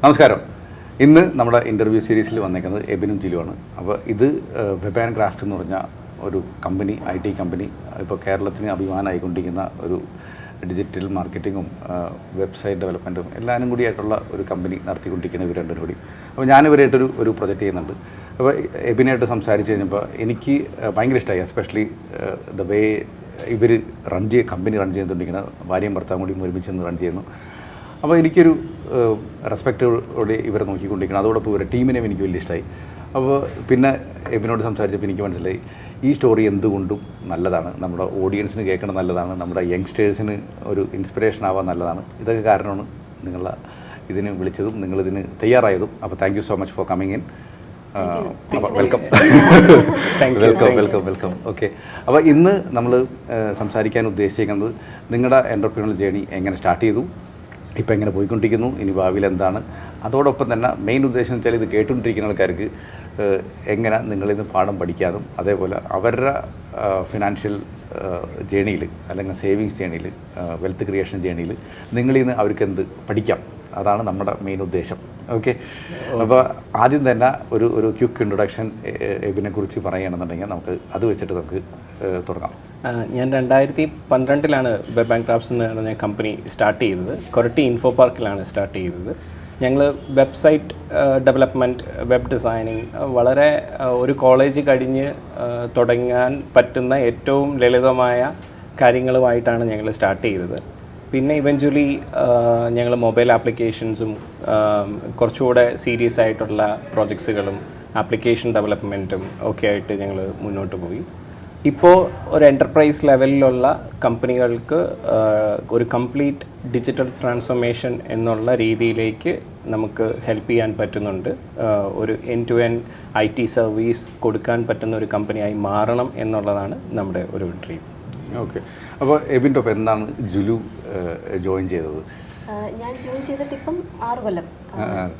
നമസ്കാരം. ഇന്ന് നമ്മുടെ ഇന്റർവ്യൂ സീരീസിൽ വന്നേക്കുന്നത് എബിനും ജിലുവാണ്. അപ്പോൾ ഇത് വെബ് ആൻഡ് ക്രാഫ്റ്റ് എന്ന് പറഞ്ഞ ഒരു കമ്പനി ഐ ടി കമ്പനി ഇപ്പോൾ കേരളത്തിന് അഭിമാനമായിക്കൊണ്ടിരിക്കുന്ന ഒരു ഡിജിറ്റൽ മാർക്കറ്റിങ്ങും വെബ്സൈറ്റ് ഡെവലപ്മെന്റും എല്ലാവരും കൂടി ആയിട്ടുള്ള ഒരു കമ്പനി നടത്തിക്കൊണ്ടിരിക്കുന്ന ഇവർ രണ്ടും കൂടി. അപ്പോൾ ഞാനിവരായിട്ടൊരു ഒരു പ്രൊജക്റ്റ് ചെയ്യുന്നുണ്ട്. അപ്പോൾ എബിനായിട്ട് സംസാരിച്ച് കഴിഞ്ഞപ്പോൾ എനിക്ക് ഭയങ്കര ഇഷ്ടമായി എസ്പെഷ്യലി ദ വേ ഇവർ റൺ ചെയ്യ കമ്പനി റൺ ചെയ്തുകൊണ്ടിരിക്കുന്ന ഭാര്യയും ഭർത്താവും കൂടി ഒരുമിച്ച് നിന്ന് റൺ ചെയ്യുന്നു. അപ്പോൾ എനിക്കൊരു റെസ്പെക്റ്റോടെ ഇവരെ നോക്കിക്കൊണ്ടിരിക്കണം. അതോടൊപ്പം ഇവരുടെ ടീമിനെ എനിക്ക് വലിയ ഇഷ്ടമായി അപ്പോൾ പിന്നെ എബിനോട് സംസാരിച്ചപ്പോൾ എനിക്ക് മനസ്സിലായി ഈ സ്റ്റോറി എന്തുകൊണ്ടും നല്ലതാണ്. നമ്മുടെ ഓഡിയൻസിന് കേൾക്കണം നല്ലതാണ്. നമ്മുടെ യങ്സ്റ്റേഴ്സിന് ഒരു ഇൻസ്പിറേഷൻ ആവാൻ നല്ലതാണ്. ഇതൊക്കെ കാരണമാണ് നിങ്ങളെ ഇതിന് വിളിച്ചതും നിങ്ങളിതിന് തയ്യാറായതും. അപ്പോൾ thank you so much for coming in അപ്പോൾ welcome welcome welcome welcome okay അപ്പോൾ ഇന്ന് നമ്മൾ സംസാരിക്കാൻ ഉദ്ദേശിക്കുന്നത് നിങ്ങളുടെ എന്റർപ്രീനൽ ജേണി എങ്ങനെ സ്റ്റാർട്ട് ചെയ്തു? ഇപ്പോൾ എങ്ങനെ പോയിക്കൊണ്ടിരിക്കുന്നു. ഇനി ഭാവിയിൽ എന്താണ്? അതോടൊപ്പം തന്നെ മെയിൻ ഉദ്ദേശം എന്ന് വെച്ചാൽ ഇത് കേട്ടുകൊണ്ടിരിക്കുന്ന ആൾക്കാർക്ക് എങ്ങനെ നിങ്ങളിന്ന് പാഠം പഠിക്കാനും അതേപോലെ അവരുടെ ഫിനാൻഷ്യൽ ജേണിയിൽ അല്ലെങ്കിൽ സേവിങ്സ് ജേണിയിൽ വെൽത്ത് ക്രിയേഷൻ ജേണിയിൽ നിങ്ങളിൽ നിന്ന് അവർക്ക് എന്ത് പഠിക്കാം? അതാണ് നമ്മുടെ മെയിൻ ഉദ്ദേശം. ഓക്കെ അപ്പോൾ ആദ്യം തന്നെ ഒരു ഒരു ക്യുക്ക് ഇൻട്രൊഡക്ഷൻ എബിനെ കുറിച്ച് പറയുകയാണെന്നുണ്ടെങ്കിൽ നമുക്ക് അത് വെച്ചിട്ട് നമുക്ക് തുടങ്ങാം. ഞാൻ രണ്ടായിരത്തി പന്ത്രണ്ടിലാണ് വെബ് ആൻഡ് ക്രാഫ്റ്റ്സ് എന്ന് പറഞ്ഞ കമ്പനി സ്റ്റാർട്ട് ചെയ്തത്. കൊരട്ടി ഇൻഫോ പാർക്കിലാണ് സ്റ്റാർട്ട് ചെയ്തത്. ഞങ്ങൾ വെബ്സൈറ്റ് ഡെവലപ്മെന്റ് വെബ് ഡിസൈനിങ് വളരെ ഒരു കോളേജ് കഴിഞ്ഞ് തുടങ്ങാൻ പറ്റുന്ന ഏറ്റവും ലളിതമായ കാര്യങ്ങളുമായിട്ടാണ് ഞങ്ങൾ സ്റ്റാർട്ട് ചെയ്തത്. പിന്നെ ഇവഞ്ച്വലി ഞങ്ങൾ മൊബൈൽ ആപ്ലിക്കേഷൻസും കുറച്ചുകൂടെ സീരിയസ് ആയിട്ടുള്ള പ്രോജക്ട്സുകളും ആപ്ലിക്കേഷൻ ഡെവലപ്മെന്റും ഒക്കെ ആയിട്ട് ഞങ്ങൾ മുന്നോട്ട് പോയി. ഇപ്പോൾ ഒരു എന്റർപ്രൈസ് ലെവലിലുള്ള കമ്പനികൾക്ക് ഒരു കംപ്ലീറ്റ് ഡിജിറ്റൽ ട്രാൻസ്ഫോർമേഷൻ എന്നുള്ള രീതിയിലേക്ക് നമുക്ക് ഹെൽപ്പ് ചെയ്യാൻ പറ്റുന്നുണ്ട്. ഒരു end to end I T service കൊടുക്കാൻ പറ്റുന്ന ഒരു കമ്പനിയായി മാറണം എന്നുള്ളതാണ് നമ്മുടെ ഒരു ഡ്രീം ഓക്കെ അപ്പോൾ എബിൻ ടോപ്പ് എന്താണ് ജുലു ജോയിൻ ചെയ്തത്? ഞാൻ ജോയിൻ ചെയ്തിട്ട് ഇപ്പം ആറ് കൊല്ലം.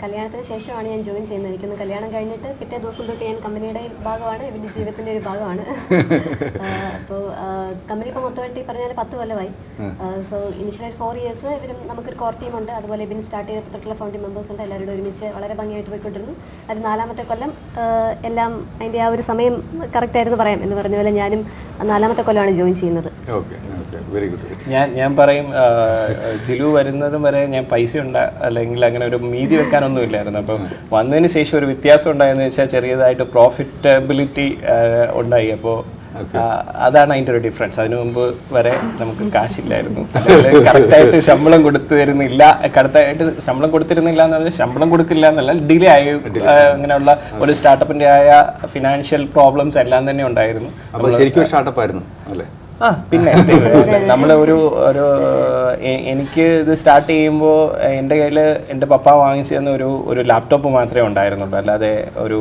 കല്യാണത്തിന് ശേഷമാണ് ഞാൻ ജോയിൻ ചെയ്യുന്നത്. എനിക്കൊന്ന് കല്യാണം കഴിഞ്ഞിട്ട് പിറ്റേ ദിവസം തൊട്ട് ഞാൻ കമ്പനിയുടെ ഭാഗമാണ് എന്റെ ജീവിതത്തിന്റെ ഒരു ഭാഗമാണ്. അപ്പോൾ കമ്പനി ഇപ്പോൾ മൊത്തമായിട്ട് ഈ പറഞ്ഞാൽ പത്ത് കൊല്ലമായി. സോ ഇനിഷ്യൽ ഫോർ ഇയേഴ്സ് ഇവരും നമുക്കൊരു കോർ ടീം ഉണ്ട്. അതുപോലെ ഇവന് സ്റ്റാർട്ട് ചെയ്തപ്പോൾ തൊട്ടുള്ള ഫൗണ്ടിംഗ് മെമ്പേഴ്സ് ഉണ്ട്. എല്ലാവരും ഒരുമിച്ച് വളരെ ഭംഗിയായിട്ട് പോയിക്കൊണ്ടിരുന്നു. അത് നാലാമത്തെ കൊല്ലം എല്ലാം അതിന്റെ ആ ഒരു സമയം കറക്റ്റായിരുന്നു പറയാം എന്ന് പറഞ്ഞ പോലെ ഞാനും നാലാമത്തെ കൊല്ലമാണ് ജോയിൻ ചെയ്യുന്നത്. വെരി ഗുഡ് ഞാൻ ഞാൻ പറയും ജിലു വരുന്നതും വരെ ഞാൻ പൈസ ഉണ്ട അല്ലെങ്കിൽ അങ്ങനെ ഒരു മീതി വെക്കാനൊന്നും ഇല്ലായിരുന്നു അപ്പം വന്നതിന് ശേഷം ഒരു വ്യത്യാസം ഉണ്ടായെന്ന് വെച്ചാൽ ചെറിയതായിട്ട് പ്രോഫിറ്റബിലിറ്റി ഉണ്ടായി. അപ്പോൾ അതാണ് അതിന്റെ ഒരു ഡിഫറൻസ് അതിനു മുമ്പ് വരെ നമുക്ക് കാശില്ലായിരുന്നു. കറക്റ്റായിട്ട് ശമ്പളം കൊടുത്തു തരുന്നില്ല. കറക്റ്റായിട്ട് ശമ്പളം കൊടുത്തിരുന്നില്ല എന്ന് പറഞ്ഞാൽ ശമ്പളം കൊടുക്കില്ല എന്നല്ല ഡിലേ ആയി അങ്ങനെയുള്ള ഒരു സ്റ്റാർട്ടപ്പിന്റെ ആയ ഫിനാൻഷ്യൽ പ്രോബ്ലംസ് എല്ലാം തന്നെ ഉണ്ടായിരുന്നു. അപ്പോൾ ശരിക്കും സ്റ്റാർട്ടപ്പ് ആയിരുന്നു അല്ലേ? ആ പിന്നെ. നമ്മൾ ഒരു ഒരു എനിക്ക് ഇത് സ്റ്റാർട്ട് ചെയ്യുമ്പോൾ എന്റെ കയ്യിൽ എന്റെ പപ്പ വാങ്ങിച്ചു തന്ന ഒരു ഒരു ലാപ്ടോപ്പ് മാത്രമേ ഉണ്ടായിരുന്നുള്ളൂ. അല്ലാതെ ഒരു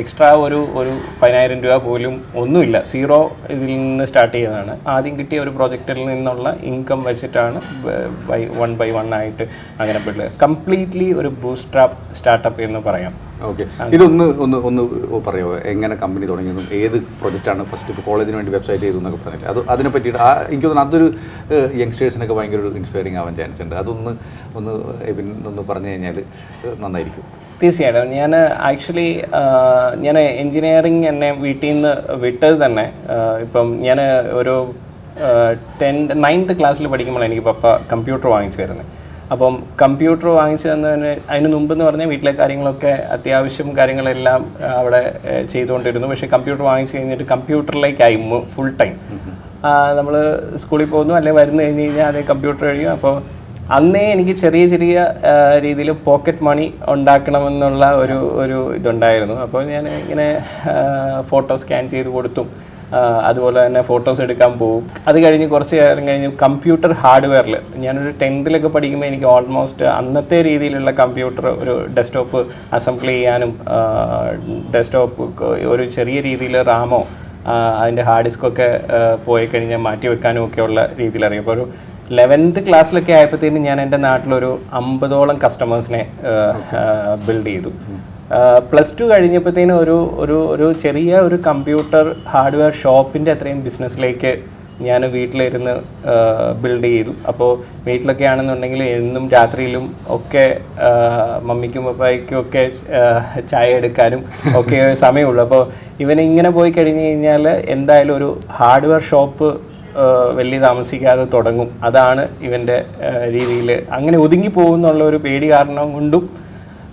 എക്സ്ട്രാ ഒരു ഒരു പതിനായിരം രൂപ പോലും ഒന്നുമില്ല. സീറോ ഇതിൽ നിന്ന് സ്റ്റാർട്ട് ചെയ്തതാണ്. ആദ്യം കിട്ടിയ ഒരു പ്രോജക്റ്റിൽ നിന്നുള്ള ഇൻകം വെച്ചിട്ടാണ് ബൈ വൺ ബൈ വൺ ആയിട്ട് അങ്ങനെ പെട്ടത് കംപ്ലീറ്റ്ലി ഒരു ബൂസ്ട്രാപ്പ് സ്റ്റാർട്ടപ്പ് എന്ന് പറയാം. ഓക്കെ ഇതൊന്ന് ഒന്ന് ഒന്ന് പറയുമോ എങ്ങനെ കമ്പനി തുടങ്ങിയതും ഏത് പ്രൊജക്റ്റാണ് ഫസ്റ്റ് ഇപ്പോൾ കോളേജിന് വേണ്ടി വെബ്സൈറ്റ് ചെയ്തു എന്നൊക്കെ പറഞ്ഞിട്ട്. അത് അതിനെ പറ്റിയിട്ട് ആ എനിക്ക് തോന്നുന്നു അതൊരു യങ്സ്റ്റേഴ്സിനൊക്കെ ഭയങ്കര ഒരു ഇൻസ്പയറിംഗ് ആവാൻ ചാൻസ് ഉണ്ട്. അതൊന്ന് ഒന്ന് ഒന്ന് പറഞ്ഞു കഴിഞ്ഞാൽ നന്നായിരിക്കും. തീർച്ചയായിട്ടും. ഞാൻ ആക്ച്വലി ഞാൻ എൻജിനീയറിങ് എന്നെ വീട്ടിൽ നിന്ന് വിട്ടത് തന്നെ. ഇപ്പം ഞാൻ ഒരു ടെൻ നയൻത്ത് ക്ലാസ്സിൽ പഠിക്കുമ്പോൾ എനിക്ക് പപ്പ കമ്പ്യൂട്ടർ വാങ്ങിച്ചു തരുന്നത് അപ്പം കമ്പ്യൂട്ടർ വാങ്ങിച്ചു തന്നതിന് അതിന് മുമ്പ് എന്ന് പറഞ്ഞാൽ വീട്ടിലെ കാര്യങ്ങളൊക്കെ അത്യാവശ്യം കാര്യങ്ങളെല്ലാം അവിടെ ചെയ്തുകൊണ്ടിരുന്നു. പക്ഷേ കമ്പ്യൂട്ടർ വാങ്ങിച്ചു കഴിഞ്ഞിട്ട് കമ്പ്യൂട്ടറിലേക്കായി ഫുൾ ടൈം നമ്മൾ സ്കൂളിൽ പോകുന്നു അല്ലെങ്കിൽ വരുന്നു കഴിഞ്ഞ് കഴിഞ്ഞാൽ അതേ കമ്പ്യൂട്ടർ കഴിയും. അപ്പോൾ അന്നേ എനിക്ക് ചെറിയ ചെറിയ രീതിയിൽ പോക്കറ്റ് മണി ഉണ്ടാക്കണമെന്നുള്ള ഒരു ഒരു ഇതുണ്ടായിരുന്നു. അപ്പോൾ ഞാൻ ഇങ്ങനെ ഫോട്ടോ സ്കാൻ ചെയ്ത് കൊടുത്തും അതുപോലെ തന്നെ ഫോട്ടോസ് എടുക്കാൻ പോകും അത് കഴിഞ്ഞ് കുറച്ച് കാലം കഴിഞ്ഞ് കമ്പ്യൂട്ടർ ഹാർഡ്വെയറിൽ ഞാനൊരു ടെൻത്തിലൊക്കെ പഠിക്കുമ്പോൾ എനിക്ക് ഓൾമോസ്റ്റ് അന്നത്തെ രീതിയിലുള്ള കമ്പ്യൂട്ടർ ഒരു ഡെസ്ക്ടോപ്പ് അസംബിൾ ചെയ്യാനും ഡെസ്ക്ടോപ്പ് ഒരു ചെറിയ രീതിയിൽ റാമോ അതിന്റെ ഹാർഡ് ഡിസ്കൊക്കെ പോയി കഴിഞ്ഞാൽ മാറ്റി വെക്കാനും ഒക്കെ ഉള്ള രീതിയിൽ അറിയാം അപ്പോൾ ഒരു ലെവൻത്ത് ക്ലാസ്സിലൊക്കെ ആയപ്പോഴത്തേനും ഞാൻ എന്റെ നാട്ടിലൊരു അമ്പതോളം കസ്റ്റമേഴ്സിനെ ബിൽഡ് ചെയ്തു. പ്ലസ് ടു കഴിഞ്ഞപ്പോഴത്തേനും ഒരു ഒരു ഒരു ചെറിയ ഒരു കമ്പ്യൂട്ടർ ഹാർഡ്വെയർ ഷോപ്പിന്റെ അത്രയും ബിസിനസ്സിലേക്ക് ഞാൻ വീട്ടിലിരുന്ന് ബിൽഡ് ചെയ്തു. അപ്പോൾ വീട്ടിലൊക്കെ ആണെന്നുണ്ടെങ്കിൽ എന്നും രാത്രിയിലും ഒക്കെ മമ്മിക്കും പപ്പായ്ക്കും ഒക്കെ ചായ എടുക്കാനും ഒക്കെ സമയമുള്ളൂ. അപ്പോൾ ഇവനിങ്ങനെ പോയി കഴിഞ്ഞ് കഴിഞ്ഞാൽ എന്തായാലും ഒരു ഹാർഡ്വെയർ ഷോപ്പ് വലിയ താമസിക്കാതെ തുടങ്ങും. അതാണ് ഇവന്റെ രീതിയിൽ അങ്ങനെ ഒതുങ്ങി പോകുന്നുള്ള ഒരു പേടി കാരണം കൊണ്ടും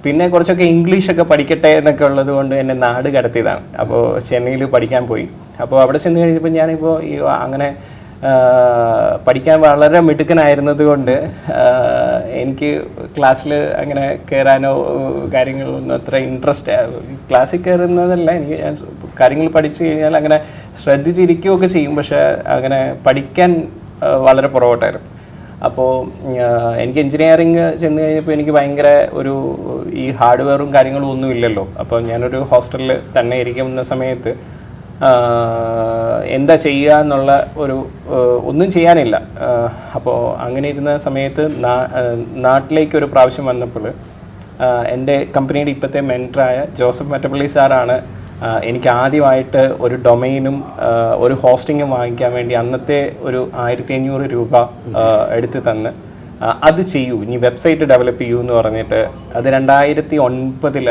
പിന്നെ കുറച്ചൊക്കെ ഇംഗ്ലീഷൊക്കെ പഠിക്കട്ടെ എന്നൊക്കെ ഉള്ളത് കൊണ്ട് എന്നെ നാട് കടത്തിയതാണ്. അപ്പോൾ ചെന്നൈയിൽ പഠിക്കാൻ പോയി. അപ്പോൾ അവിടെ ചെന്ന് കഴിഞ്ഞപ്പോൾ ഞാനിപ്പോൾ ഈ അങ്ങനെ പഠിക്കാൻ വളരെ മിടുക്കനായിരുന്നത് കൊണ്ട് എനിക്ക് ക്ലാസ്സിൽ അങ്ങനെ കയറാനോ കാര്യങ്ങളൊന്നും അത്ര ഇൻട്രസ്റ്റ് ക്ലാസ്സിൽ കയറുന്നതല്ല എനിക്ക് ഞാൻ കാര്യങ്ങൾ പഠിച്ചു കഴിഞ്ഞാൽ അങ്ങനെ ശ്രദ്ധിച്ചിരിക്കുകയൊക്കെ ചെയ്യും. പക്ഷേ അങ്ങനെ പഠിക്കാൻ വളരെ പുറകോട്ടായിരുന്നു. അപ്പോൾ എനിക്ക് എൻജിനീയറിങ് ചെന്ന് കഴിഞ്ഞപ്പോൾ എനിക്ക് ഭയങ്കര ഒരു ഈ ഹാർഡ്വെയറും കാര്യങ്ങളും ഒന്നും ഇല്ലല്ലോ. അപ്പോൾ ഞാനൊരു ഹോസ്റ്റലിൽ തന്നെ ഇരിക്കുന്ന സമയത്ത് എന്താ ചെയ്യുക എന്നുള്ള ഒരു ഒന്നും ചെയ്യാനില്ല. അപ്പോൾ അങ്ങനെ ഇരുന്ന സമയത്ത് നാട്ടിലേക്ക് ഒരു പ്രാവശ്യം വന്നപ്പോൾ എന്റെ കമ്പനിയുടെ ഇപ്പോഴത്തെ മെന്ററായ ജോസഫ് മറ്റപ്പള്ളി സാറാണ് എനിക്ക് ആദ്യമായിട്ട് ഒരു ഡൊമൈനും ഒരു ഹോസ്റ്റിങ്ങും വാങ്ങിക്കാൻ വേണ്ടി അന്നത്തെ ഒരു ആയിരത്തി അഞ്ഞൂറ് രൂപ എടുത്ത് തന്ന്. അത് ചെയ്യൂ. ഇനി വെബ്സൈറ്റ് ഡെവലപ്പ് ചെയ്യൂ എന്ന് പറഞ്ഞിട്ട് അത് രണ്ടായിരത്തി ഒൻപതിൽ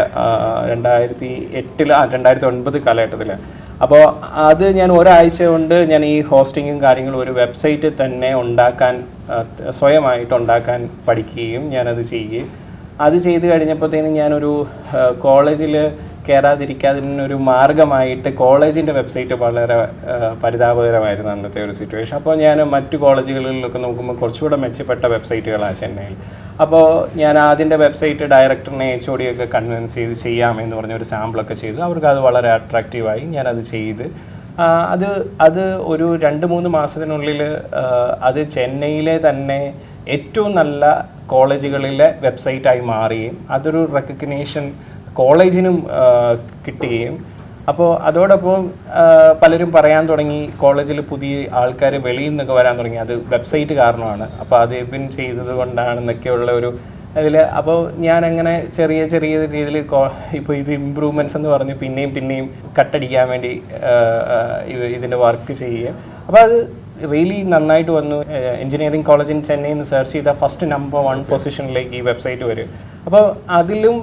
രണ്ടായിരത്തി എട്ടിൽ ആ രണ്ടായിരത്തി ഒൻപത് കാലഘട്ടത്തിൽ അപ്പോൾ അത് ഞാൻ ഒരാഴ്ച കൊണ്ട് ഞാൻ ഈ ഹോസ്റ്റിങ്ങും കാര്യങ്ങളും ഒരു വെബ്സൈറ്റ് തന്നെ ഉണ്ടാക്കാൻ സ്വയമായിട്ട് ഉണ്ടാക്കാൻ പഠിക്കുകയും ഞാനത് ചെയ്യുകയും. അത് ചെയ്ത് കഴിഞ്ഞപ്പോഴത്തേനും ഞാനൊരു കോളേജിൽ കയറാതിരിക്കാതിനൊരു മാർഗമായിട്ട് കോളേജിന്റെ വെബ്സൈറ്റ് വളരെ പരിതാപകരമായിരുന്നു അന്നത്തെ ഒരു സിറ്റുവേഷൻ അപ്പോൾ ഞാൻ മറ്റു കോളേജുകളിലൊക്കെ നോക്കുമ്പോൾ കുറച്ചുകൂടെ മെച്ചപ്പെട്ട വെബ്സൈറ്റുകളാണ് ചെന്നൈയിൽ. അപ്പോൾ ഞാൻ ആദ്യത്തെ വെബ്സൈറ്റ് ഡയറക്ടറിനെ എച്ച് ഒ ഡിയൊക്കെ കൺവിൻസ് ചെയ്ത് ചെയ്യാമെന്ന് പറഞ്ഞ ഒരു സാമ്പിളൊക്കെ ചെയ്തു. അവർക്ക് അത് വളരെ അട്രാക്റ്റീവായി ഞാനത് ചെയ്ത് അത് അത് ഒരു രണ്ട് മൂന്ന് മാസത്തിനുള്ളിൽ അത് ചെന്നൈയിലെ തന്നെ ഏറ്റവും നല്ല കോളേജുകളിലെ വെബ്സൈറ്റായി മാറുകയും അതൊരു റെക്കഗ്നേഷൻ കോളേജിനും കിട്ടുകയും. അപ്പോൾ അതോടൊപ്പം പലരും പറയാൻ തുടങ്ങി കോളേജിൽ പുതിയ ആൾക്കാർ വെളിയിൽ നിന്നൊക്കെ വരാൻ തുടങ്ങി. അത് വെബ്സൈറ്റ് കാരണമാണ്. അപ്പോൾ അത് പിൻ ചെയ്തത് കൊണ്ടാണെന്നൊക്കെയുള്ള ഒരു അതിൽ അപ്പോൾ ഞാൻ അങ്ങനെ ചെറിയ ചെറിയ രീതിയിൽ ഇപ്പോൾ ഇത് ഇമ്പ്രൂവ്മെന്റ്സ് എന്ന് പറഞ്ഞ് പിന്നെയും പിന്നെയും കട്ടടിക്കാൻ വേണ്ടി ഇതിന്റെ വർക്ക് ചെയ്യുക അപ്പോൾ അത് റിയലി നന്നായിട്ട് വന്നു. എഞ്ചിനീയറിംഗ് കോളേജ് ഇൻ ചെന്നൈയിൽ നിന്ന് സെർച്ച് ചെയ്ത ഫസ്റ്റ് നമ്പർ വൺ പൊസിഷനിലേക്ക് ഈ വെബ്സൈറ്റ് വരും. അപ്പോൾ അതിലും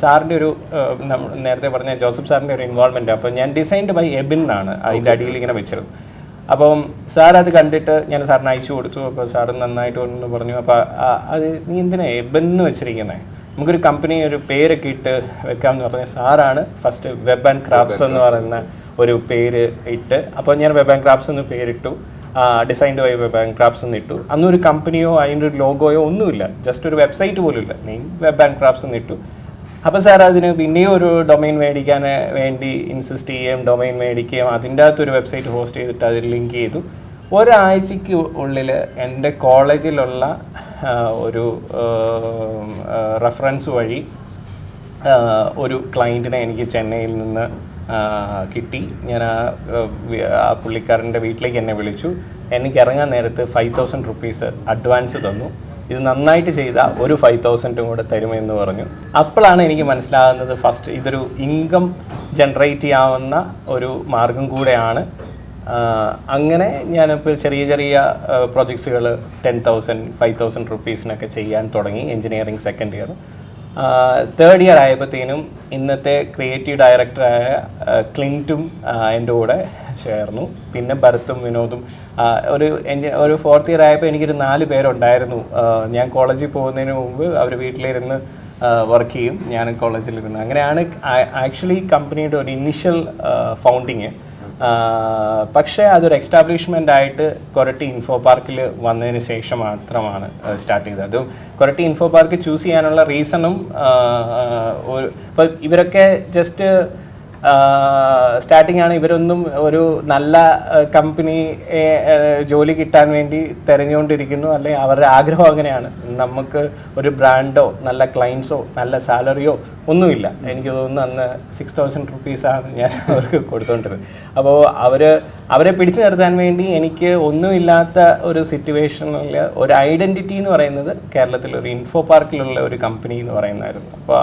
സാറിന്റെ ഒരു നേരത്തെ പറഞ്ഞ ജോസഫ് സാറിന്റെ ഒരു ഇൻവോൾവ്മെന്റ് അപ്പോൾ ഞാൻ ഡിസൈൻഡ് ബൈ എബിൻ എന്നാണ് അതിന്റെ അടിയിൽ ഇങ്ങനെ വെച്ചത്. അപ്പം സാർ അത് കണ്ടിട്ട് ഞാൻ സാറിന് അയച്ചു കൊടുത്തു. അപ്പോൾ സാർ നന്നായിട്ട് ഒന്ന് പറഞ്ഞു അപ്പോൾ അത് നീ എന്തിനാ എബൻ എന്ന് വെച്ചിരിക്കുന്നത് നമുക്കൊരു കമ്പനി ഒരു പേരൊക്കെ ഇട്ട് വെക്കാമെന്ന് പറഞ്ഞാൽ സാറാണ് ഫസ്റ്റ് വെബ് ആൻഡ് ക്രാഫ്റ്റ്സ് എന്ന് പറയുന്ന ഒരു പേര് ഇട്ട് അപ്പോൾ ഞാൻ വെബ് ആൻഡ് ക്രാഫ്റ്റ്സ് എന്ന് പേരിട്ടു. ഡിസൈൻഡ് ബൈ വെബ് ആൻഡ് എന്ന് ഇട്ടു. അന്നൊരു കമ്പനിയോ അതിന്റെ ഒരു ലോഗോയോ ഒന്നുമില്ല. ജസ്റ്റ് ഒരു വെബ്സൈറ്റ് പോലും ഇല്ല നെയിം വെബ് ആൻഡ് ക്രാഫ്റ്റ്സ് എന്ന് ഇട്ടു. അപ്പോൾ സാർ അതിന് പിന്നെയും ഒരു ഡൊമൈൻ മേടിക്കാൻ വേണ്ടി ഇൻസിസ്റ്റ് ചെയ്യുകയും ഡൊമൈൻ മേടിക്കുകയും അതിന്റെ അകത്തൊരു വെബ്സൈറ്റ് ഹോസ്റ്റ് ചെയ്തിട്ട് അതിൽ ലിങ്ക് ചെയ്തു. ഒരാഴ്ചയ്ക്ക് ഉള്ളിൽ എന്റെ കോളേജിലുള്ള ഒരു റെഫറൻസ് വഴി ഒരു ക്ലയന്റിനെ എനിക്ക് ചെന്നൈയിൽ നിന്ന് കിട്ടി. ഞാൻ ആ ആ, പുള്ളിക്കാരന്റെ വീട്ടിലേക്ക് എന്നെ വിളിച്ചു. എനിക്ക് ഇറങ്ങാൻ നേരത്ത് ഫൈവ് തൗസൻഡ് റുപ്പീസ് അഡ്വാൻസ് തന്നു. ഇത് നന്നായിട്ട് ചെയ്താൽ ഒരു ഫൈവ് തൗസൻഡും കൂടെ തരുമെന്ന് പറഞ്ഞു. അപ്പോഴാണ് എനിക്ക് മനസ്സിലാകുന്നത് ഫസ്റ്റ് ഇതൊരു ഇൻകം ജനറേറ്റ് ചെയ്യാവുന്ന ഒരു മാർഗം കൂടെയാണ്. അങ്ങനെ ഞാനിപ്പോൾ ചെറിയ ചെറിയ പ്രൊജക്ട്സുകൾ ടെൻ തൗസൻഡ് ഫൈവ് തൗസൻഡ് റുപ്പീസിനൊക്കെ ചെയ്യാൻ തുടങ്ങി engineering second year third year ആയപ്പോഴത്തേനും ഇന്നത്തെ ക്രിയേറ്റീവ് ഡയറക്ടറായ ക്ലിന്റും എന്റെ കൂടെ ചേർന്നു. പിന്നെ ഭരത്തും വിനോദും ഒരു എന്റെ ഒരു ഫോർത്ത് ഇയർ ആയപ്പോൾ എനിക്കൊരു നാല് പേരുണ്ടായിരുന്നു. ഞാൻ കോളേജിൽ പോകുന്നതിന് മുമ്പ് അവർ വീട്ടിലിരുന്ന് വർക്ക് ചെയ്യും. ഞാൻ കോളേജിലിരുന്ന്. അങ്ങനെയാണ് ആക്ച്വലി കമ്പനിയുടെ ഒരു ഇനിഷ്യൽ ഫൗണ്ടിങ് പക്ഷേ അതൊരു എക്സ്റ്റാബ്ലിഷ്മെന്റ് ആയിട്ട് കൊരട്ടി ഇൻഫോ പാർക്കിൽ വന്നതിന് ശേഷം മാത്രമാണ് സ്റ്റാർട്ട് ചെയ്തത്. അതും കൊരട്ടി ഇൻഫോ പാർക്ക് ചൂസ് ചെയ്യാനുള്ള റീസണും ഇപ്പോൾ ഇവരൊക്കെ ജസ്റ്റ് സ്റ്റാർട്ടിംഗ് ആണ് ഇവരൊന്നും ഒരു നല്ല കമ്പനി ജോലി കിട്ടാൻ വേണ്ടി തിരഞ്ഞുകൊണ്ടിരിക്കുന്നു. അല്ലെ അവരുടെ ആഗ്രഹം അങ്ങനെയാണ്. നമുക്ക് ഒരു ബ്രാൻഡോ നല്ല ക്ലയൻസോ നല്ല സാലറിയോ ഒന്നുമില്ല. എനിക്ക് തോന്നുന്നു അന്ന് സിക്സ് തൗസൻഡ് റുപ്പീസാണ് ഞാൻ അവർക്ക് കൊടുത്തുകൊണ്ടിരുന്നത് അപ്പോൾ അവർ അവരെ പിടിച്ചു നിർത്താൻ വേണ്ടി എനിക്ക് ഒന്നുമില്ലാത്ത ഒരു സിറ്റുവേഷനിൽ ഒരു ഐഡന്റിറ്റി എന്ന് പറയുന്നത് കേരളത്തിൽ ഒരു ഇൻഫോ പാർക്കിലുള്ള ഒരു കമ്പനി എന്ന് പറയുന്നതായിരുന്നു. അപ്പോൾ